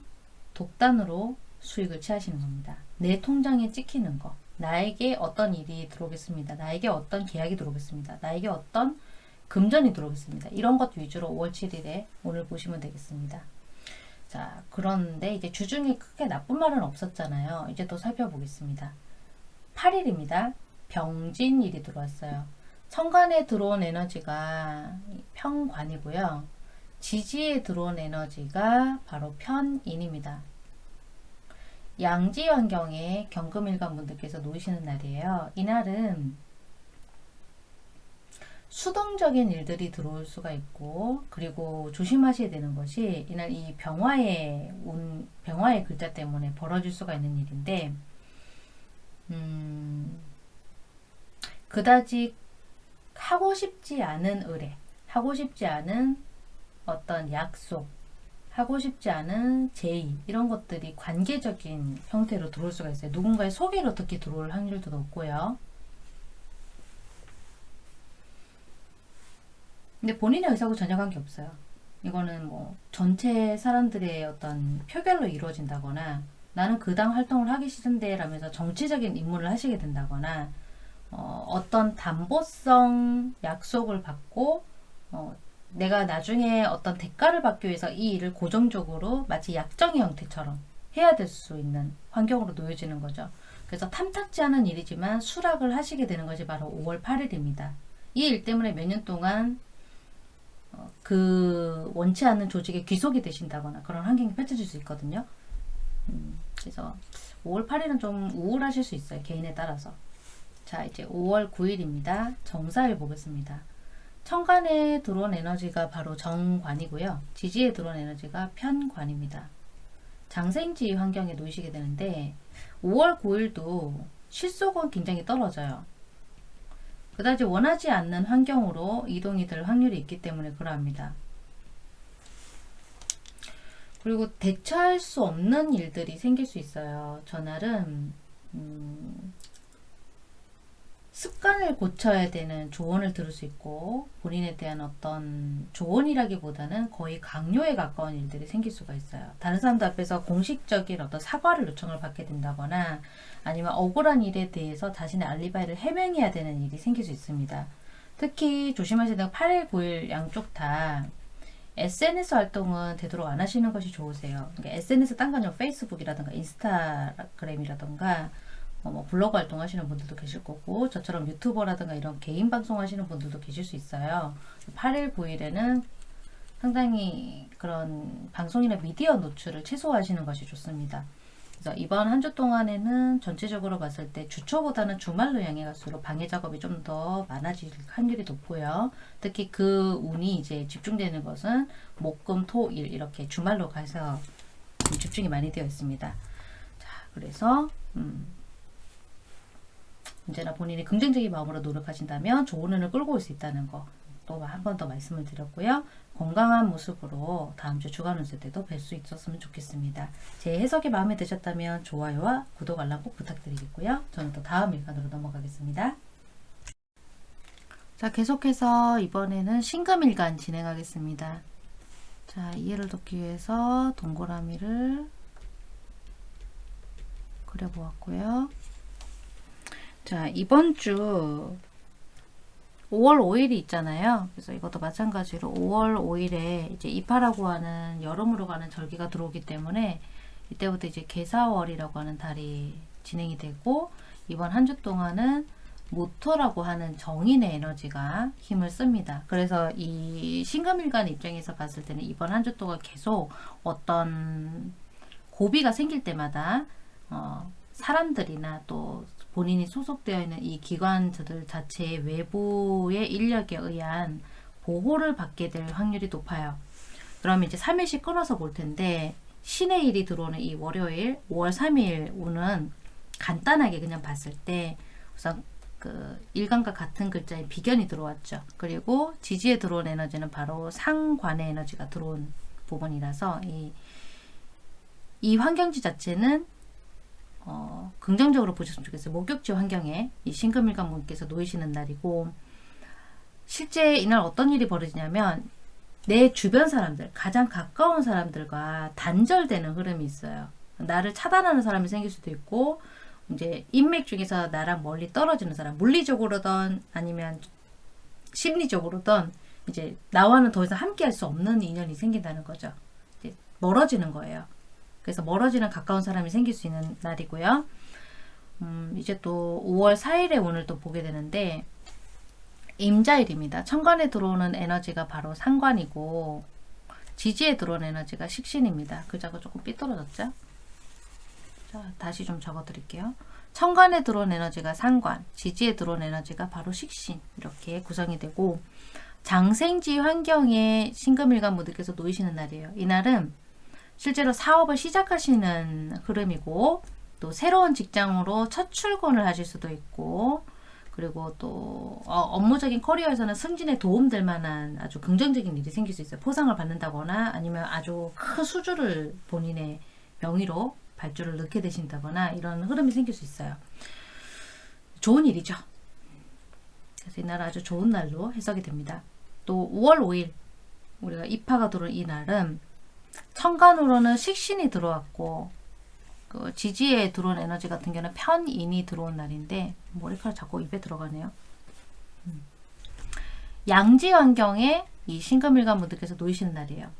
독단으로 수익을 취하시는 겁니다. 내 통장에 찍히는 거. 나에게 어떤 일이 들어오겠습니다. 나에게 어떤 계약이 들어오겠습니다. 나에게 어떤 금전이 들어오겠습니다. 이런 것 위주로 5월 7일에 오늘 보시면 되겠습니다. 자, 그런데 이제 주중에 크게 나쁜 말은 없었잖아요. 이제 또 살펴보겠습니다. 8일입니다. 병진일이 들어왔어요. 천간에 들어온 에너지가 평관이고요. 지지에 들어온 에너지가 바로 편인입니다. 양지 환경에 경금일간 분들께서 놓이시는 날이에요. 이날은 수동적인 일들이 들어올 수가 있고 그리고 조심하셔야 되는 것이 이날 이 병화의 운 병화의 글자 때문에 벌어질 수가 있는 일인데 음, 그다지 하고 싶지 않은 의뢰 하고 싶지 않은 어떤 약속 하고 싶지 않은 제의 이런 것들이 관계적인 형태로 들어올 수가 있어요. 누군가의 소개로 특히 들어올 확률도 높고요. 근데 본인의 의사하고 전혀 관계없어요. 이거는 뭐 전체 사람들의 어떤 표결로 이루어진다거나 나는 그 당 활동을 하기 싫은데 라면서 정치적인 임무를 하시게 된다거나 어, 떤 담보성 약속을 받고 어, 내가 나중에 어떤 대가를 받기 위해서 이 일을 고정적으로 마치 약정의 형태처럼 해야 될 수 있는 환경으로 놓여지는 거죠. 그래서 탐탁지 않은 일이지만 수락을 하시게 되는 것이 바로 5월 8일입니다. 이 일 때문에 몇 년 동안 어, 그 원치 않는 조직에 귀속이 되신다거나 그런 환경이 펼쳐질 수 있거든요. 음, 그래서 5월 8일은 좀 우울하실 수 있어요. 개인에 따라서. 자, 이제 5월 9일입니다. 정사일 보겠습니다. 천간에 들어온 에너지가 바로 정관이고요. 지지에 들어온 에너지가 편관입니다. 장생지 환경에 놓이시게 되는데 5월 9일도 실속은 굉장히 떨어져요. 그다지 원하지 않는 환경으로 이동이 될 확률이 있기 때문에 그러합니다. 그리고 대처할 수 없는 일들이 생길 수 있어요. 전날은 음, 습관을 고쳐야 되는 조언을 들을 수 있고 본인에 대한 어떤 조언이라기보다는 거의 강요에 가까운 일들이 생길 수가 있어요. 다른 사람들 앞에서 공식적인 어떤 사과를 요청을 받게 된다거나 아니면 억울한 일에 대해서 자신의 알리바이를 해명해야 되는 일이 생길 수 있습니다. 특히 조심하셔야 되는 8일, 9일 양쪽 다 SNS 활동은 되도록 안 하시는 것이 좋으세요. 그러니까 SNS 딴 건요. 페이스북이라든가 인스타그램이라든가 어, 뭐 블로그 활동하시는 분들도 계실 거고 저처럼 유튜버라든가 이런 개인 방송 하시는 분들도 계실 수 있어요. 8일, 9일에는 상당히 그런 방송이나 미디어 노출을 최소화하시는 것이 좋습니다. 그래서 이번 한 주 동안에는 전체적으로 봤을 때 주초보다는 주말로 향해 갈수록 방해 작업이 좀 더 많아질 확률이 높고요. 특히 그 운이 이제 집중되는 것은 목 금, 토, 일 이렇게 주말로 가서 집중이 많이 되어 있습니다. 자, 그래서 음, 언제나 본인이 긍정적인 마음으로 노력하신다면 좋은 운을 끌고 올 수 있다는 거 또 한 번 더 말씀을 드렸고요. 건강한 모습으로 다음 주 주간 운세 때도 뵐 수 있었으면 좋겠습니다. 제 해석이 마음에 드셨다면 좋아요와 구독 알람 꼭 부탁드리겠고요. 저는 또 다음 일간으로 넘어가겠습니다. 자 계속해서 이번에는 신금일간 진행하겠습니다. 자 이해를 돕기 위해서 동그라미를 그려보았고요. 자, 이번 주 5월 5일이 있잖아요. 그래서 이것도 마찬가지로 5월 5일에 이제 이파라고 하는 여름으로 가는 절기가 들어오기 때문에 이때부터 이제 개사월이라고 하는 달이 진행이 되고 이번 한 주 동안은 모토라고 하는 정인의 에너지가 힘을 씁니다. 그래서 이 신금일간 입장에서 봤을 때는 이번 한 주 동안 계속 어떤 고비가 생길 때마다 어, 사람들이나 또 본인이 소속되어 있는 이 기관들 자체의 외부의 인력에 의한 보호를 받게 될 확률이 높아요. 그러면 이제 3일씩 끊어서 볼 텐데 신의 일이 들어오는 이 월요일 5월 3일 운은 간단하게 그냥 봤을 때 우선 그 일간과 같은 글자의 비견이 들어왔죠. 그리고 지지에 들어온 에너지는 바로 상관의 에너지가 들어온 부분이라서 이, 이 환경지 자체는 어, 긍정적으로 보셨으면 좋겠어요. 목욕지 환경에 이 신금일간 분께서 놓이시는 날이고 실제 이날 어떤 일이 벌어지냐면 내 주변 사람들, 가장 가까운 사람들과 단절되는 흐름이 있어요. 나를 차단하는 사람이 생길 수도 있고 이제 인맥 중에서 나랑 멀리 떨어지는 사람, 물리적으로든 아니면 심리적으로든 이제 나와는 더 이상 함께 할 수 없는 인연이 생긴다는 거죠. 멀어지는 거예요. 그래서 멀어지는 가까운 사람이 생길 수 있는 날이고요. 음, 이제 또 5월 4일에 오늘 또 보게 되는데 임자일입니다. 천간에 들어오는 에너지가 바로 상관이고 지지에 들어온 에너지가 식신입니다. 글자가 조금 삐뚤어졌죠? 자, 다시 좀 적어 드릴게요. 천간에 들어온 에너지가 상관, 지지에 들어온 에너지가 바로 식신 이렇게 구성이 되고 장생지 환경에 신금일간 모두께서 놓이시는 날이에요. 이날은 실제로 사업을 시작하시는 흐름이고 또 새로운 직장으로 첫 출근을 하실 수도 있고 그리고 또 어, 업무적인 커리어에서는 승진에 도움될 만한 아주 긍정적인 일이 생길 수 있어요. 포상을 받는다거나 아니면 아주 큰 수주를 본인의 명의로 발주를 넣게 되신다거나 이런 흐름이 생길 수 있어요. 좋은 일이죠. 그래서 이날 아주 좋은 날로 해석이 됩니다. 또 5월 5일 우리가 입하가 들어온 이 날은 천간으로는 식신이 들어왔고 그 지지에 들어온 에너지 같은 경우는 편인이 들어온 날인데 머리카락 자꾸 입에 들어가네요. 음. 양지 환경에 이 신금일간 분들께서 놓이시는 날이에요.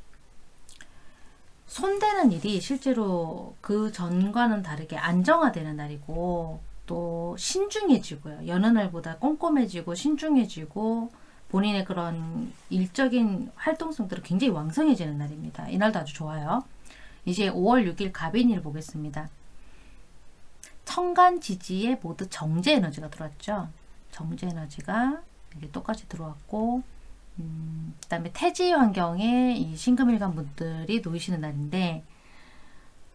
손대는 일이 실제로 그 전과는 다르게 안정화되는 날이고 또 신중해지고요. 여느 날보다 꼼꼼해지고 신중해지고 본인의 그런 일적인 활동성들은 굉장히 왕성해지는 날입니다. 이날도 아주 좋아요. 이제 5월 6일 갑인일 보겠습니다. 청간 지지에 모두 정제 에너지가 들어왔죠. 정제 에너지가 이게 똑같이 들어왔고 음, 그 다음에 태지 환경에 이 신금일간 분들이 놓이시는 날인데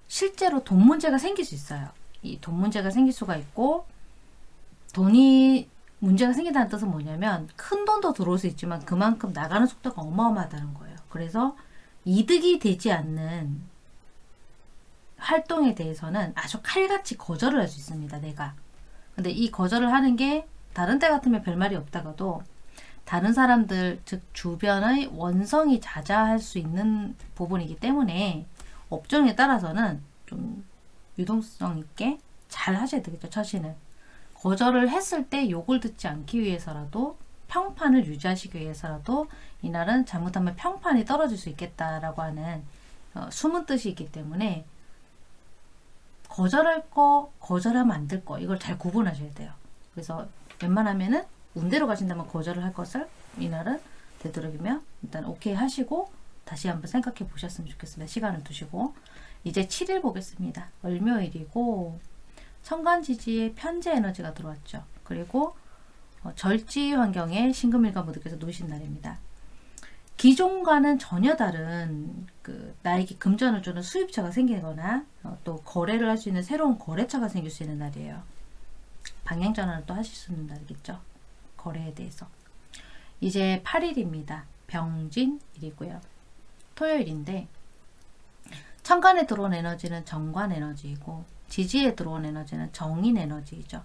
실제로 돈 문제가 생길 수 있어요. 이 돈 문제가 생길 수가 있고 돈이 문제가 생긴다는 뜻은 뭐냐면 큰 돈도 들어올 수 있지만 그만큼 나가는 속도가 어마어마하다는 거예요. 그래서 이득이 되지 않는 활동에 대해서는 아주 칼같이 거절을 할 수 있습니다. 내가. 근데 이 거절을 하는 게 다른 때 같으면 별말이 없다가도 다른 사람들 즉 주변의 원성이 자자할 수 있는 부분이기 때문에 업종에 따라서는 좀 유동성 있게 잘 하셔야 되겠죠. 처신을. 거절을 했을 때 욕을 듣지 않기 위해서라도 평판을 유지하시기 위해서라도 이날은 잘못하면 평판이 떨어질 수 있겠다라고 하는 어, 숨은 뜻이 있기 때문에 거절할 거, 거절하면 안 될 거, 이걸 잘 구분하셔야 돼요. 그래서 웬만하면은 운대로 가신다면 거절을 할 것을 이날은 되도록이면 일단 오케이 하시고 다시 한번 생각해 보셨으면 좋겠습니다. 시간을 두시고 이제 7일 보겠습니다. 월묘일이고 천간지지에 편재 에너지가 들어왔죠. 그리고 어, 절지 환경에 신금일과 모두께서 놓으신 날입니다. 기존과는 전혀 다른 그 나에게 금전을 주는 수입처가 생기거나 어, 또 거래를 할 수 있는 새로운 거래처가 생길 수 있는 날이에요. 방향 전환을 또 하실 수 있는 날이겠죠. 거래에 대해서. 이제 8일입니다. 병진일이고요. 토요일인데 천간에 들어온 에너지는 정관 에너지이고 지지에 들어온 에너지는 정인 에너지이죠.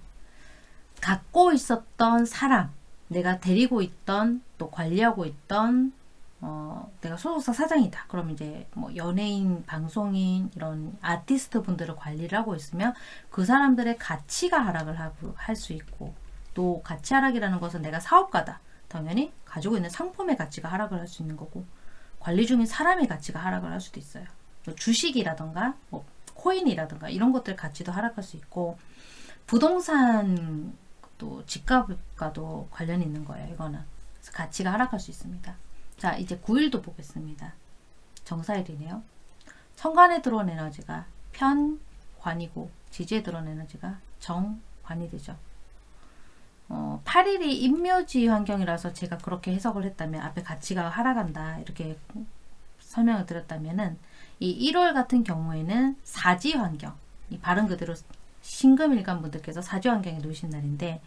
갖고 있었던 사람, 내가 데리고 있던 또 관리하고 있던 어, 내가 소속사 사장이다. 그럼 이제 뭐 연예인, 방송인 이런 아티스트 분들을 관리를 하고 있으면 그 사람들의 가치가 하락을 할 수 있고 또 가치 하락이라는 것은 내가 사업가다. 당연히 가지고 있는 상품의 가치가 하락을 할 수 있는 거고 관리 중인 사람의 가치가 하락을 할 수도 있어요. 또 주식이라던가 뭐 코인이라든가 이런 것들 가치도 하락할 수 있고 부동산 또 집값과도 관련이 있는 거예요. 이거는 가치가 하락할 수 있습니다. 자 이제 9일도 보겠습니다. 정사일이네요. 천간에 들어온 에너지가 편관이고 지지에 들어온 에너지가 정관이 되죠. 어, 8일이 임묘지 환경이라서 제가 그렇게 해석을 했다면 앞에 가치가 하락한다 이렇게 설명을 드렸다면 은 이 1월 같은 경우에는 사지 환경, 이 발음 그대로 신금일간 분들께서 사지 환경에 놓으신 날인데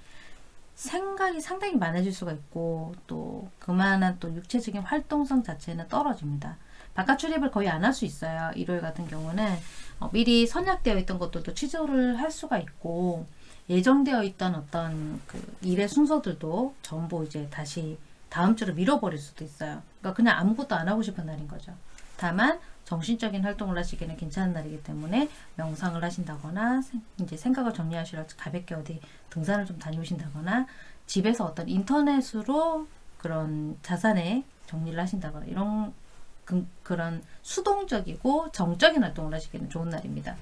생각이 상당히 많아질 수가 있고 또 그만한 또 육체적인 활동성 자체는 떨어집니다. 바깥 출입을 거의 안 할 수 있어요. 1월 같은 경우는 어, 미리 선약되어 있던 것들도 취소를 할 수가 있고 예정되어 있던 어떤 그 일의 순서들도 전부 이제 다시 다음 주로 밀어버릴 수도 있어요. 그러니까 그냥 아무것도 안 하고 싶은 날인 거죠. 다만 정신적인 활동을 하시기에는 괜찮은 날이기 때문에 명상을 하신다거나 생- 이제 생각을 정리하시러 가볍게 어디 등산을 좀 다녀오신다거나 집에서 어떤 인터넷으로 그런 자산의 정리를 하신다거나 이런 그, 그런 수동적이고 정적인 활동을 하시기에는 좋은 날입니다.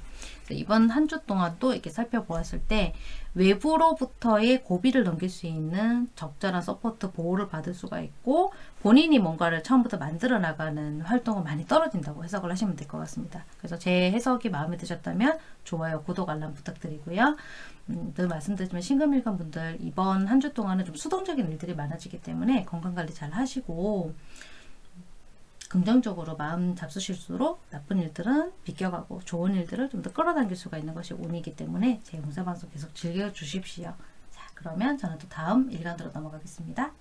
이번 한 주 동안 또 이렇게 살펴보았을 때 외부로부터의 고비를 넘길 수 있는 적절한 support 보호를 받을 수가 있고 본인이 뭔가를 처음부터 만들어 나가는 활동은 많이 떨어진다고 해석을 하시면 될 것 같습니다. 그래서 제 해석이 마음에 드셨다면 좋아요, 구독, 알람 부탁드리고요. 음, 늘 말씀드리지만 신금일간 분들 이번 한 주 동안은 좀 수동적인 일들이 많아지기 때문에 건강관리 잘 하시고 긍정적으로 마음 잡수실수록 나쁜 일들은 비껴가고 좋은 일들을 좀 더 끌어당길 수가 있는 것이 운이기 때문에 제 용사방송 계속 즐겨주십시오. 자 그러면 저는 또 다음 일간으로 넘어가겠습니다.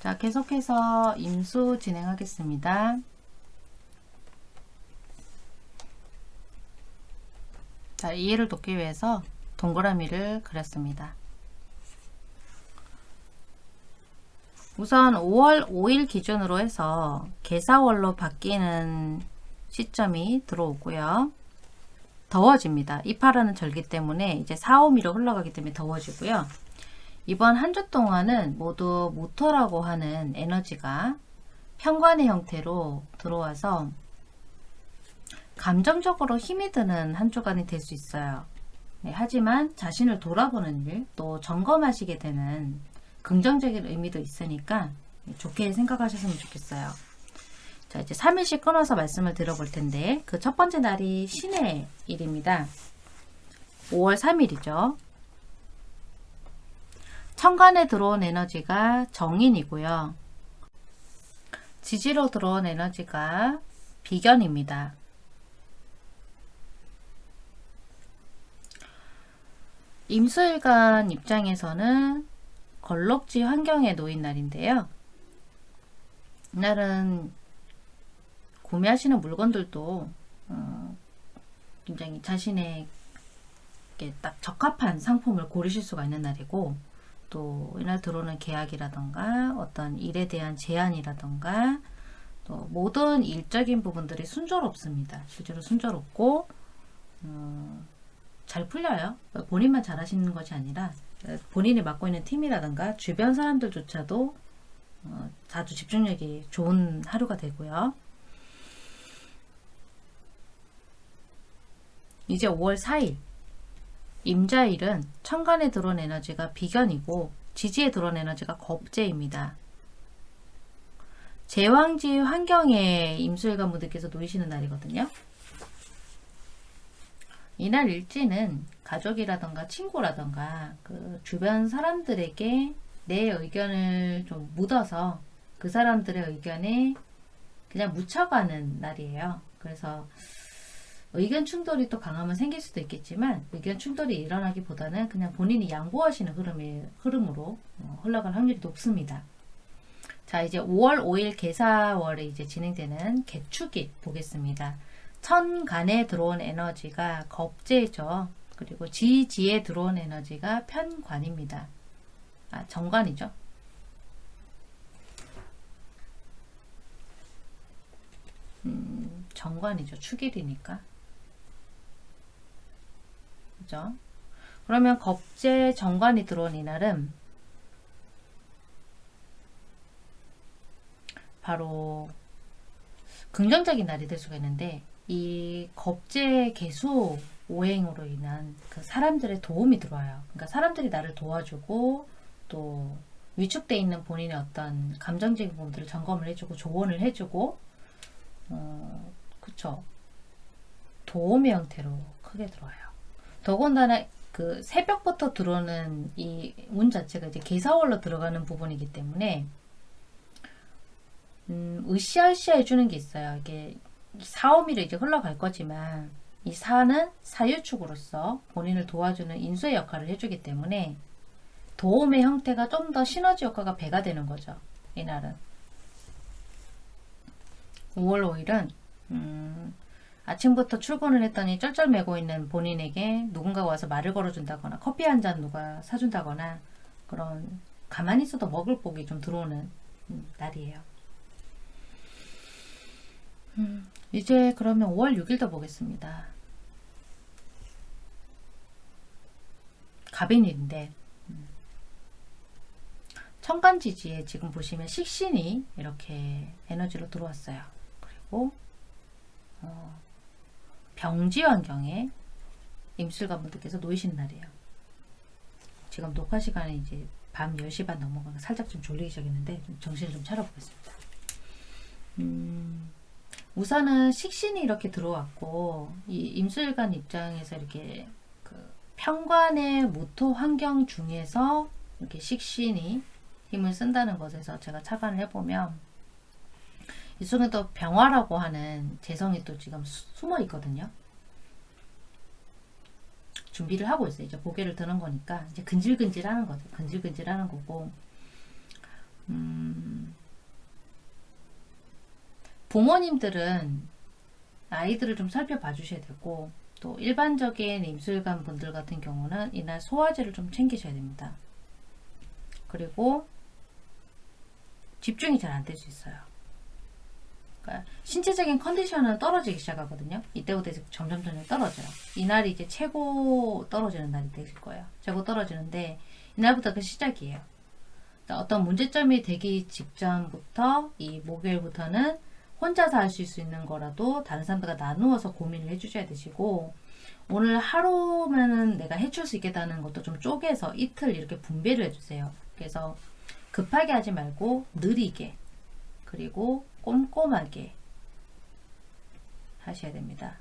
자 계속해서 임수 진행하겠습니다. 자 이해를 돕기 위해서 동그라미를 그렸습니다. 우선 5월 5일 기준으로 해서 개사월로 바뀌는 시점이 들어오고요. 더워집니다. 이파라는 절기 때문에 이제 4, 5미로 흘러가기 때문에 더워지고요. 이번 한 주 동안은 모두 모터라고 하는 에너지가 편관의 형태로 들어와서 감정적으로 힘이 드는 한 주간이 될 수 있어요. 네, 하지만 자신을 돌아보는 일, 또 점검하시게 되는 긍정적인 의미도 있으니까 좋게 생각하셨으면 좋겠어요. 자, 이제 3일씩 끊어서 말씀을 드려볼 텐데, 그 첫 번째 날이 신의 일입니다. 5월 3일이죠. 천간에 들어온 에너지가 정인이고요. 지지로 들어온 에너지가 비견입니다. 임수일간 입장에서는 걸럭지 환경에 놓인 날인데요. 이날은 구매하시는 물건들도 어, 굉장히 자신에게 딱 적합한 상품을 고르실 수가 있는 날이고 또 이날 들어오는 계약이라던가 어떤 일에 대한 제안이라던가 또 모든 일적인 부분들이 순조롭습니다. 실제로 순조롭고 어, 잘 풀려요. 본인만 잘하시는 것이 아니라 본인이 맡고 있는 팀이라든가 주변 사람들조차도 어, 아주 집중력이 좋은 하루가 되고요. 이제 5월 4일 임자일은 천간에 들어온 에너지가 비견이고 지지에 들어온 에너지가 겁재입니다. 제왕지 환경에 임수일관 분들께서 놓이시는 날이거든요. 이날 일지는 가족이라던가 친구라던가 그 주변 사람들에게 내 의견을 좀 묻어서 그 사람들의 의견에 그냥 묻혀가는 날이에요. 그래서 의견 충돌이 또 강하면 생길 수도 있겠지만 의견 충돌이 일어나기보다는 그냥 본인이 양보하시는 흐름이, 흐름으로 어, 흘러갈 확률이 높습니다. 자 이제 5월 5일 개사월에 이제 진행되는 개축일 보겠습니다. 천간에 들어온 에너지가 겁재죠. 그리고 지지에 들어온 에너지가 편관입니다. 아, 정관이죠. 음, 정관이죠. 축일이니까. 그죠? 그러면 겁재 정관이 들어온 이날은 바로 긍정적인 날이 될 수가 있는데 이 겁재 개수 오행으로 인한 그 사람들의 도움이 들어와요. 그러니까 사람들이 나를 도와주고 또 위축돼 있는 본인의 어떤 감정적인 부분들을 점검을 해주고 조언을 해주고 어 그쵸 도움의 형태로 크게 들어와요. 더군다나 그 새벽부터 들어오는 이 운 자체가 이제 개사월로 들어가는 부분이기 때문에 음, 으쌰으쌰 해주는 게 있어요. 이게 4, 5미로 이제 흘러갈 거지만 이 4는 사유축으로서 본인을 도와주는 인수의 역할을 해주기 때문에 도움의 형태가 좀 더 시너지 효과가 배가 되는 거죠. 이날은 5월 5일은 음, 아침부터 출근을 했더니 쩔쩔매고 있는 본인에게 누군가가 와서 말을 걸어준다거나 커피 한 잔 누가 사준다거나 그런 가만히 있어도 먹을 복이 좀 들어오는 음, 날이에요. 음, 이제 그러면 5월 6일도 보겠습니다. 갑인일인데 음, 천간지지에 지금 보시면 식신이 이렇게 에너지로 들어왔어요. 그리고 어, 병지 환경에 임술관 분들께서 놓이신 날이에요. 지금 녹화 시간이 이제 밤 10시 반 넘어가서 살짝 좀 졸리기 시작했는데 좀 정신을 좀 차려보겠습니다. 음, 우선은 식신이 이렇게 들어왔고 이 임술관 입장에서 이렇게 그 평관의 모토 환경 중에서 이렇게 식신이 힘을 쓴다는 것에서 제가 착안을 해보면 이 속에 또 병화라고 하는 재성이 또 지금 수- 숨어 있거든요. 준비를 하고 있어요. 이제 고개를 드는 거니까 이제 근질근질 하는 거죠. 근질근질 하는 거고 음, 부모님들은 아이들을 좀 살펴봐 주셔야 되고 또 일반적인 임술관 분들 같은 경우는 이날 소화제를 좀 챙기셔야 됩니다. 그리고 집중이 잘 안 될 수 있어요. 그러니까 신체적인 컨디션은 떨어지기 시작하거든요. 이때부터 점점 점점 떨어져요. 이날이 이제 최고 떨어지는 날이 되실 거예요. 최고 떨어지는데 이날부터 그 시작이에요. 그러니까 어떤 문제점이 되기 직전부터 이 목요일부터는 혼자서 할수 있는 거라도 다른 사람들과 나누어서 고민을 해주셔야 되시고 오늘 하루면은 내가 해줄 수 있겠다는 것도 좀 쪼개서 이틀 이렇게 분배를 해주세요. 그래서 급하게 하지 말고 느리게 그리고 꼼꼼하게 하셔야 됩니다.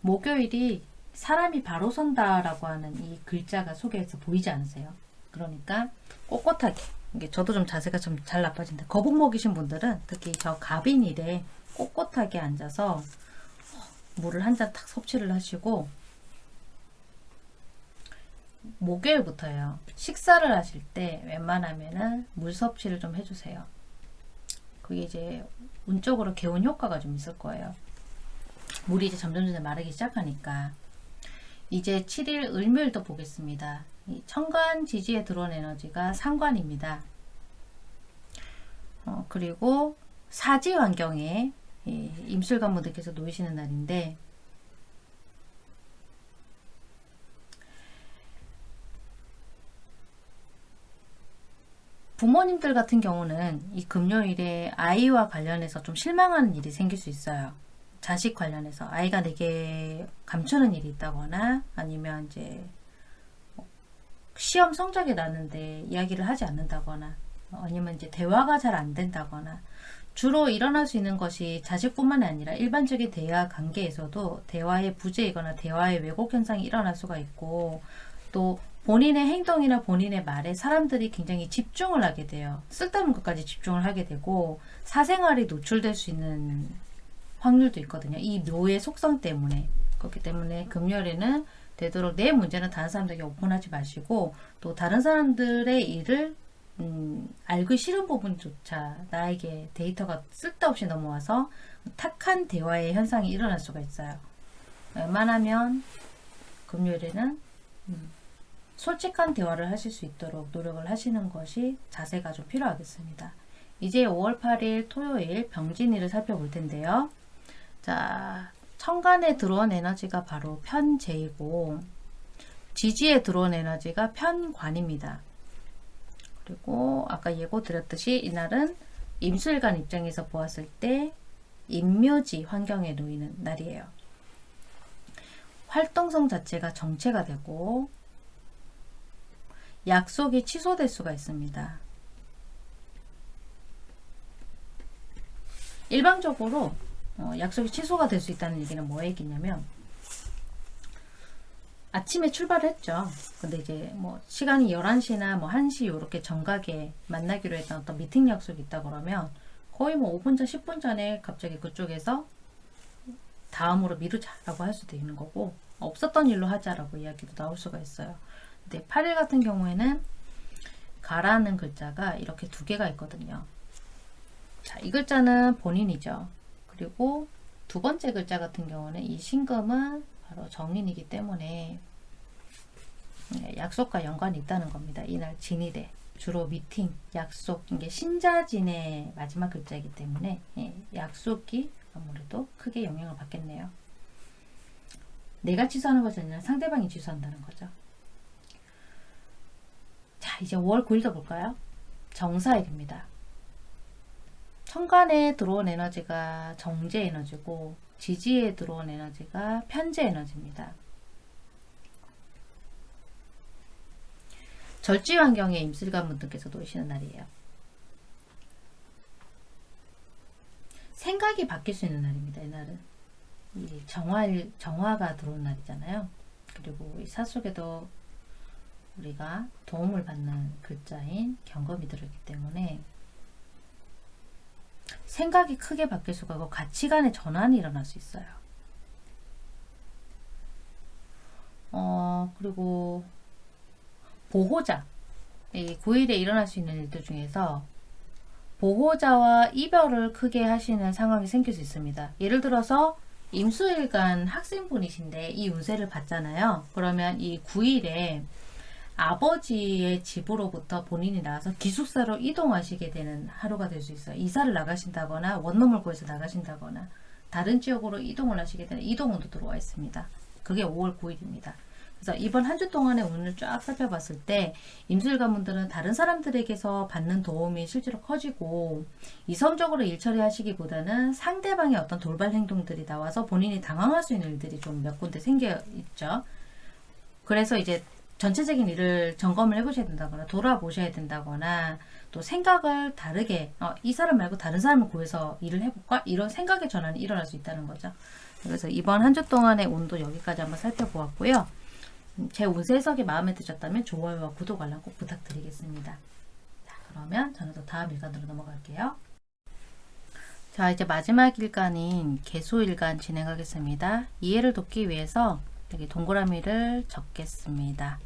목요일이 사람이 바로 선다라고 하는 이 글자가 속에서 보이지 않으세요? 그러니까 꼿꼿하게 이게 저도 좀 자세가 좀 잘 나빠진다. 거북목이신 분들은 특히 저 갑인일에 꼿꼿하게 앉아서 물을 한 잔 탁 섭취를 하시고 목요일부터요. 식사를 하실 때 웬만하면은 물 섭취를 좀 해주세요. 그게 이제 운적으로 개운 효과가 좀 있을 거예요. 물이 이제 점점 점점 마르기 시작하니까 이제 7일 을묘일도 보겠습니다. 이 천간 지지에 들어온 에너지가 상관입니다. 어, 그리고 사지 환경에 이 임술관 분들께서 놓이시는 날인데 부모님들 같은 경우는 이 금요일에 아이와 관련해서 좀 실망하는 일이 생길 수 있어요. 자식 관련해서 아이가 내게 감추는 일이 있다거나 아니면 이제 시험 성적이 나는데 이야기를 하지 않는다거나 아니면 이제 대화가 잘 안 된다거나 주로 일어날 수 있는 것이 자식뿐만 아니라 일반적인 대화 관계에서도 대화의 부재이거나 대화의 왜곡 현상이 일어날 수가 있고 또 본인의 행동이나 본인의 말에 사람들이 굉장히 집중을 하게 돼요. 쓸데없는 것까지 집중을 하게 되고 사생활이 노출될 수 있는 확률도 있거든요. 이 묘의 속성 때문에 그렇기 때문에 금요일에는 되도록 내 문제는 다른 사람들에게 오픈하지 마시고 또 다른 사람들의 일을 음, 알기 싫은 부분조차 나에게 데이터가 쓸데없이 넘어와서 탁한 대화의 현상이 일어날 수가 있어요. 웬만하면 금요일에는 음, 솔직한 대화를 하실 수 있도록 노력을 하시는 것이 자세가 좀 필요하겠습니다. 이제 5월 8일 토요일 병진일을 살펴볼 텐데요. 자, 천간에 들어온 에너지가 바로 편재이고 지지에 들어온 에너지가 편관입니다. 그리고 아까 예고 드렸듯이 이날은 임술관 입장에서 보았을 때 임묘지 환경에 놓이는 날이에요. 활동성 자체가 정체가 되고 약속이 취소될 수가 있습니다. 일방적으로 어, 약속이 취소가 될 수 있다는 얘기는 뭐 얘기냐면 아침에 출발을 했죠. 근데 이제 뭐 시간이 11시나 뭐 1시 요렇게 정각에 만나기로 했던 어떤 미팅 약속이 있다 그러면 거의 뭐 5분 전, 10분 전에 갑자기 그쪽에서 다음으로 미루자라고 할 수도 있는 거고 없었던 일로 하자라고 이야기도 나올 수가 있어요. 근데 8일 같은 경우에는 가라는 글자가 이렇게 두 개가 있거든요. 자, 이 글자는 본인이죠. 그리고 두 번째 글자 같은 경우는 이 신금은 바로 정인이기 때문에 네, 약속과 연관이 있다는 겁니다. 이날 진이대 주로 미팅, 약속, 이게 신자진의 마지막 글자이기 때문에 예, 약속이 아무래도 크게 영향을 받겠네요. 내가 취소하는 것이 아니라 상대방이 취소한다는 거죠. 이제 5월 9일도 볼까요? 정사일입니다. 천간에 들어온 에너지가 정제 에너지고 지지에 들어온 에너지가 편재 에너지입니다. 절지 환경에 임술관 분들께서 놓이시는 날이에요. 생각이 바뀔 수 있는 날입니다. 이날은 이 정화 정화가 들어온 날이잖아요. 그리고 이 사속에도 우리가 도움을 받는 글자인 경검이 들어있기 때문에 생각이 크게 바뀔 수가 있고 가치관의 전환이 일어날 수 있어요. 어 그리고 보호자 이 9일에 일어날 수 있는 일들 중에서 보호자와 이별을 크게 하시는 상황이 생길 수 있습니다. 예를 들어서 임수일간 학생분이신데 이 운세를 봤잖아요. 그러면 이 9일에 아버지의 집으로부터 본인이 나와서 기숙사로 이동하시게 되는 하루가 될 수 있어요. 이사를 나가신다거나 원룸을 구해서 나가신다거나 다른 지역으로 이동을 하시게 되는 이동운도 들어와 있습니다. 그게 5월 9일입니다. 그래서 이번 한 주 동안의 운을 쫙 살펴봤을 때 임술가분들은 다른 사람들에게서 받는 도움이 실제로 커지고 이성적으로 일 처리하시기보다는 상대방의 어떤 돌발 행동들이 나와서 본인이 당황할 수 있는 일들이 좀 몇 군데 생겨 있죠. 그래서 이제 전체적인 일을 점검을 해보셔야 된다거나 돌아보셔야 된다거나 또 생각을 다르게 어, 이 사람 말고 다른 사람을 구해서 일을 해볼까 이런 생각의 전환이 일어날 수 있다는 거죠. 그래서 이번 한 주 동안의 운도 여기까지 한번 살펴보았고요. 음, 제 운세 해석이 마음에 드셨다면 좋아요와 구독 알람 꼭 부탁드리겠습니다. 자, 그러면 저는 또 다음 일간으로 넘어갈게요. 자, 이제 마지막 일간인 개수일간 진행하겠습니다. 이해를 돕기 위해서 여기 동그라미를 적겠습니다.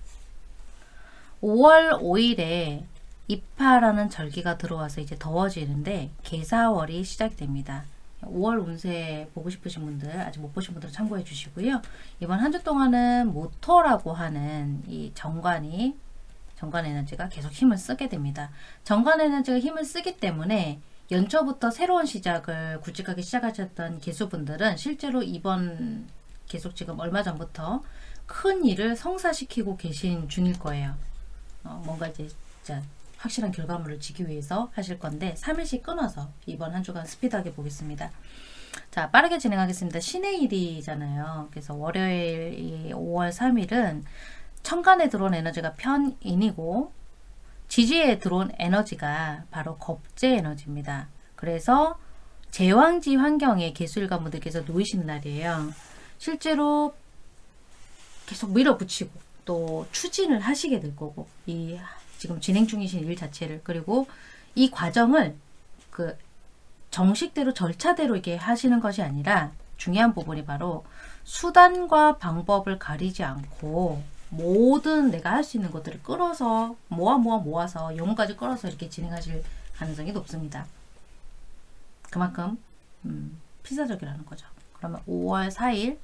5월 5일에 입하라는 절기가 들어와서 이제 더워지는데 개사월이 시작됩니다. 5월 운세 보고 싶으신 분들 아직 못 보신 분들은 참고해 주시고요. 이번 한 주 동안은 모토라고 하는 이 정관이 정관 에너지가 계속 힘을 쓰게 됩니다. 정관 에너지가 힘을 쓰기 때문에 연초부터 새로운 시작을 굵직하게 시작하셨던 개수분들은 실제로 이번 계속 지금 얼마 전부터 큰 일을 성사시키고 계신 중일 거예요. 어, 뭔가 이제 진짜 확실한 결과물을 지기 위해서 하실 건데 3일씩 끊어서 이번 한 주간 스피드하게 보겠습니다. 자 빠르게 진행하겠습니다. 신의 일이잖아요. 그래서 월요일 5월 3일은 천간에 들어온 에너지가 편인이고 지지에 들어온 에너지가 바로 겁제 에너지입니다. 그래서 제왕지 환경에 개수일관 분들께서 놓이시는 날이에요. 실제로 계속 밀어붙이고 또 추진을 하시게 될 거고 이 지금 진행 중이신 일 자체를 그리고 이 과정을 그 정식대로 절차대로 이게 하시는 것이 아니라 중요한 부분이 바로 수단과 방법을 가리지 않고 모든 내가 할 수 있는 것들을 끌어서 모아 모아 모아서 영혼까지 끌어서 이렇게 진행하실 가능성이 높습니다. 그만큼 음, 필사적이라는 거죠. 그러면 5월 4일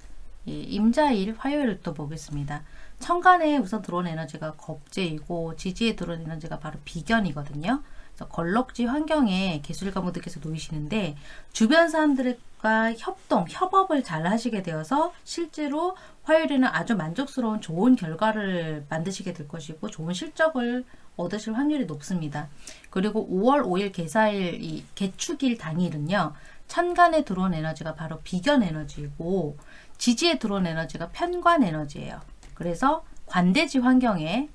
임자일 화요일을 또 보겠습니다. 천간에 우선 들어온 에너지가 겁재이고 지지에 들어온 에너지가 바로 비견이거든요. 그래서 걸럭지 환경에 개술가무들께서 놓이시는데 주변 사람들과 협동, 협업을 잘 하시게 되어서 실제로 화요일에는 아주 만족스러운 좋은 결과를 만드시게 될 것이고 좋은 실적을 얻으실 확률이 높습니다. 그리고 5월 5일 개사일 이 개축일 당일은요. 천간에 들어온 에너지가 바로 비견 에너지이고 지지에 들어온 에너지가 편관 에너지예요. 그래서 관대지 환경에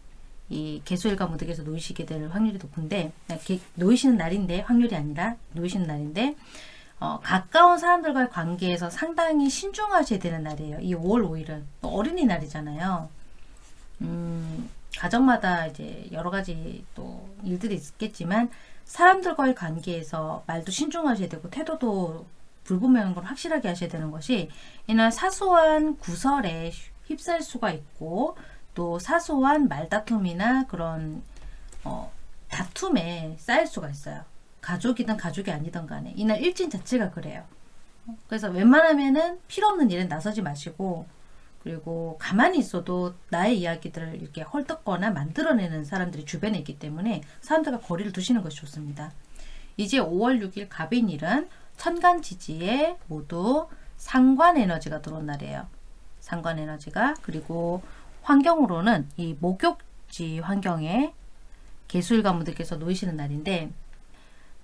이 개수일과 무득에서 놓이시게 될 확률이 높은데 놓이시는 날인데 확률이 아니라 놓이시는 날인데 어, 가까운 사람들과의 관계에서 상당히 신중하셔야 되는 날이에요. 이 5월 5일은 어린이날이잖아요. 음, 가정마다 이제 여러 가지 또 일들이 있겠지만 사람들과의 관계에서 말도 신중하셔야 되고 태도도 불분명한 걸 확실하게 하셔야 되는 것이 이날 사소한 구설에 휩쓸 수가 있고 또 사소한 말다툼이나 그런 어, 다툼에 쌓일 수가 있어요. 가족이든 가족이 아니든 간에 이날 일진 자체가 그래요. 그래서 웬만하면은 필요 없는 일은 나서지 마시고 그리고 가만히 있어도 나의 이야기들을 이렇게 헐떡거나 만들어내는 사람들이 주변에 있기 때문에 사람들과 거리를 두시는 것이 좋습니다. 이제 5월 6일 갑인일은 천간지지에 모두 상관 에너지가 들어온 날이에요. 상관 에너지가 그리고 환경으로는 이 목욕지 환경에 개수일관분들께서 놓이시는 날인데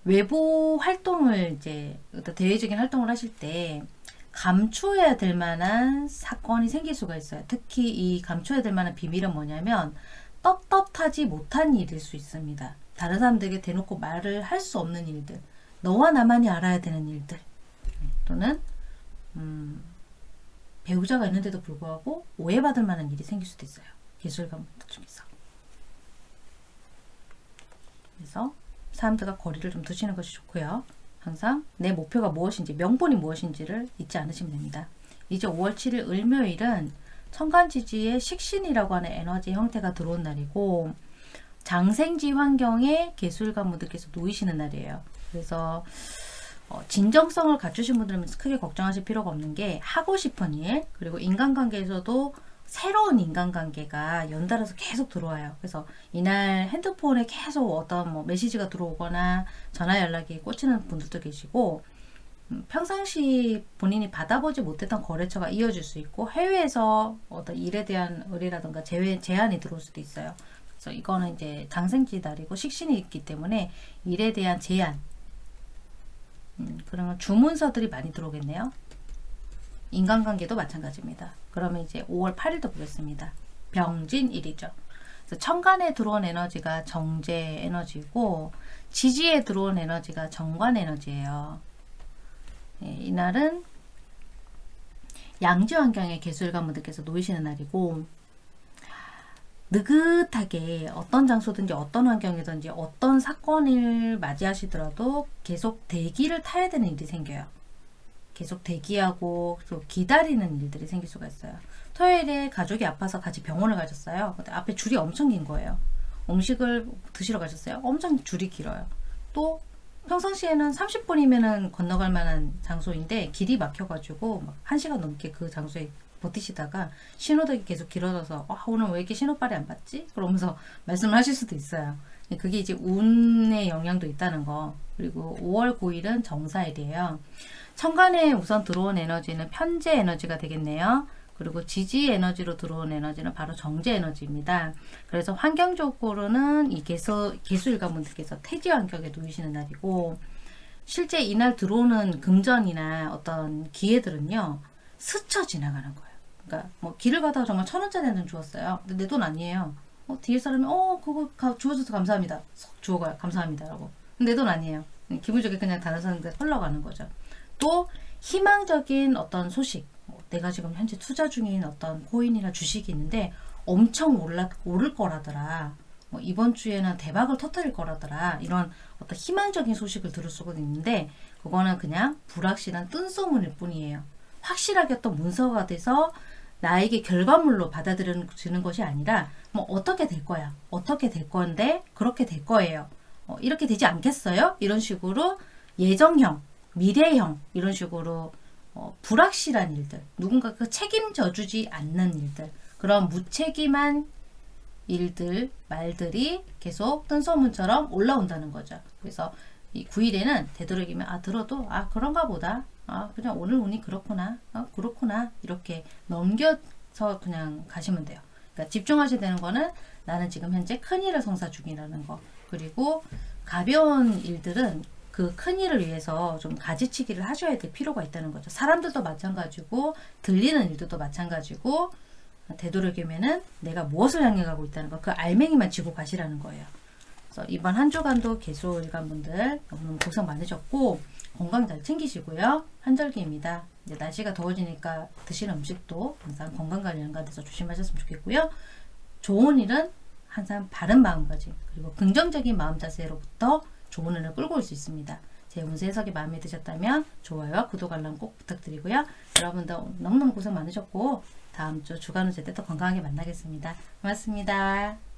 외부 활동을 이제 어떤 대외적인 활동을 하실 때 감추어야 될 만한 사건이 생길 수가 있어요. 특히 이 감추어야 될 만한 비밀은 뭐냐면 떳떳하지 못한 일일 수 있습니다. 다른 사람들에게 대놓고 말을 할 수 없는 일들, 너와 나만이 알아야 되는 일들, 또는 음, 배우자가 있는데도 불구하고 오해받을 만한 일이 생길 수도 있어요. 예술가분들 중에서. 그래서 사람들과 거리를 좀 두시는 것이 좋고요. 항상 내 목표가 무엇인지, 명분이 무엇인지를 잊지 않으시면 됩니다. 이제 5월 7일 을묘일은 천간지지의 식신이라고 하는 에너지 형태가 들어온 날이고 장생지 환경에 개술가분들께서 놓이시는 날이에요. 그래서 어, 진정성을 갖추신 분들은 크게 걱정하실 필요가 없는 게 하고 싶은 일 그리고 인간관계에서도 새로운 인간관계가 연달아서 계속 들어와요. 그래서 이날 핸드폰에 계속 어떤 뭐 메시지가 들어오거나 전화 연락이 꽂히는 분들도 계시고 음, 평상시 본인이 받아보지 못했던 거래처가 이어질 수 있고 해외에서 어떤 일에 대한 의뢰라든가 제외, 제한이 들어올 수도 있어요. 그래서 이거는 이제 장생지 달이고 식신이 있기 때문에 일에 대한 제한 음, 그러면 주문서들이 많이 들어오겠네요. 인간관계도 마찬가지입니다. 그러면 이제 5월 8일도 보겠습니다. 병진일이죠. 천간에 들어온 에너지가 정제 에너지고 지지에 들어온 에너지가 정관 에너지예요. 예, 이날은 양지 환경에 개술가분들께서 놓이시는 날이고 느긋하게 어떤 장소든지 어떤 환경이든지 어떤 사건을 맞이하시더라도 계속 대기를 타야 되는 일이 생겨요. 계속 대기하고 또 기다리는 일들이 생길 수가 있어요. 토요일에 가족이 아파서 같이 병원을 가셨어요. 근데 앞에 줄이 엄청 긴 거예요. 음식을 드시러 가셨어요. 엄청 줄이 길어요. 또 평상시에는 30분이면은 건너갈 만한 장소인데 길이 막혀가지고 막 1시간 넘게 그 장소에 버티시다가 신호등이 계속 길어져서 아, 오늘 왜 이렇게 신호빨이 안 받지? 그러면서 말씀을 하실 수도 있어요. 그게 이제 운의 영향도 있다는 거. 그리고 5월 9일은 정사일이에요. 천간에 우선 들어온 에너지는 편재 에너지가 되겠네요. 그리고 지지 에너지로 들어온 에너지는 바로 정제 에너지입니다. 그래서 환경적으로는 이 개수, 개수일관분들께서 태지 환경에 놓이시는 날이고 실제 이날 들어오는 금전이나 어떤 기회들은요. 스쳐 지나가는 거예요. 그러니까 뭐 길을 가다가 정말 천 원짜리 한장 주었어요. 근데 내 돈 아니에요. 어, 뒤에 사람이 어 그거 가, 주워줘서 감사합니다. 석 주워가요. 감사합니다 라고. 근데 내돈 아니에요. 기분 좋게 그냥 다른 사람들 흘러가는 거죠. 또 희망적인 어떤 소식 뭐 내가 지금 현재 투자 중인 어떤 코인이나 주식이 있는데 엄청 올라, 오를 거라더라 뭐 이번 주에는 대박을 터뜨릴 거라더라 이런 어떤 희망적인 소식을 들을 수가 있는데 그거는 그냥 불확실한 뜬소문일 뿐이에요 확실하게 어떤 문서가 돼서 나에게 결과물로 받아들여지는 것이 아니라 뭐 어떻게 될 거야? 어떻게 될 건데 그렇게 될 거예요. 어, 이렇게 되지 않겠어요? 이런 식으로 예정형 미래형 이런 식으로 어, 불확실한 일들 누군가 그 책임져 주지 않는 일들 그런 무책임한 일들 말들이 계속 뜬소문처럼 올라온다는 거죠. 그래서 이 9일에는 되도록이면 아 들어도 아 그런가 보다 아 그냥 오늘 운이 그렇구나 아 그렇구나 이렇게 넘겨서 그냥 가시면 돼요 그러니까 집중하셔야 되는 거는 나는 지금 현재 큰일을 성사 중이라는 거 그리고 가벼운 일들은 그 큰일을 위해서 좀 가지치기를 하셔야 될 필요가 있다는 거죠. 사람들도 마찬가지고 들리는 일들도 마찬가지고 되도록이면은 내가 무엇을 향해 가고 있다는 거 그 알맹이만 쥐고 가시라는 거예요. 그래서 이번 한 주간도 개수 일간 분들 너무 고생 많으셨고 건강 잘 챙기시고요. 한절기입니다. 이제 날씨가 더워지니까 드시는 음식도 항상 건강 관리 연관돼서 조심하셨으면 좋겠고요. 좋은 일은 항상 바른 마음가짐 그리고 긍정적인 마음 자세로부터 좋은 운을 끌고 올 수 있습니다. 제 운세 해석이 마음에 드셨다면 좋아요와 구독 알람 꼭 부탁드리고요. 여러분도 너무너무 고생 많으셨고 다음 주 주간 운세 때 또 건강하게 만나겠습니다. 고맙습니다.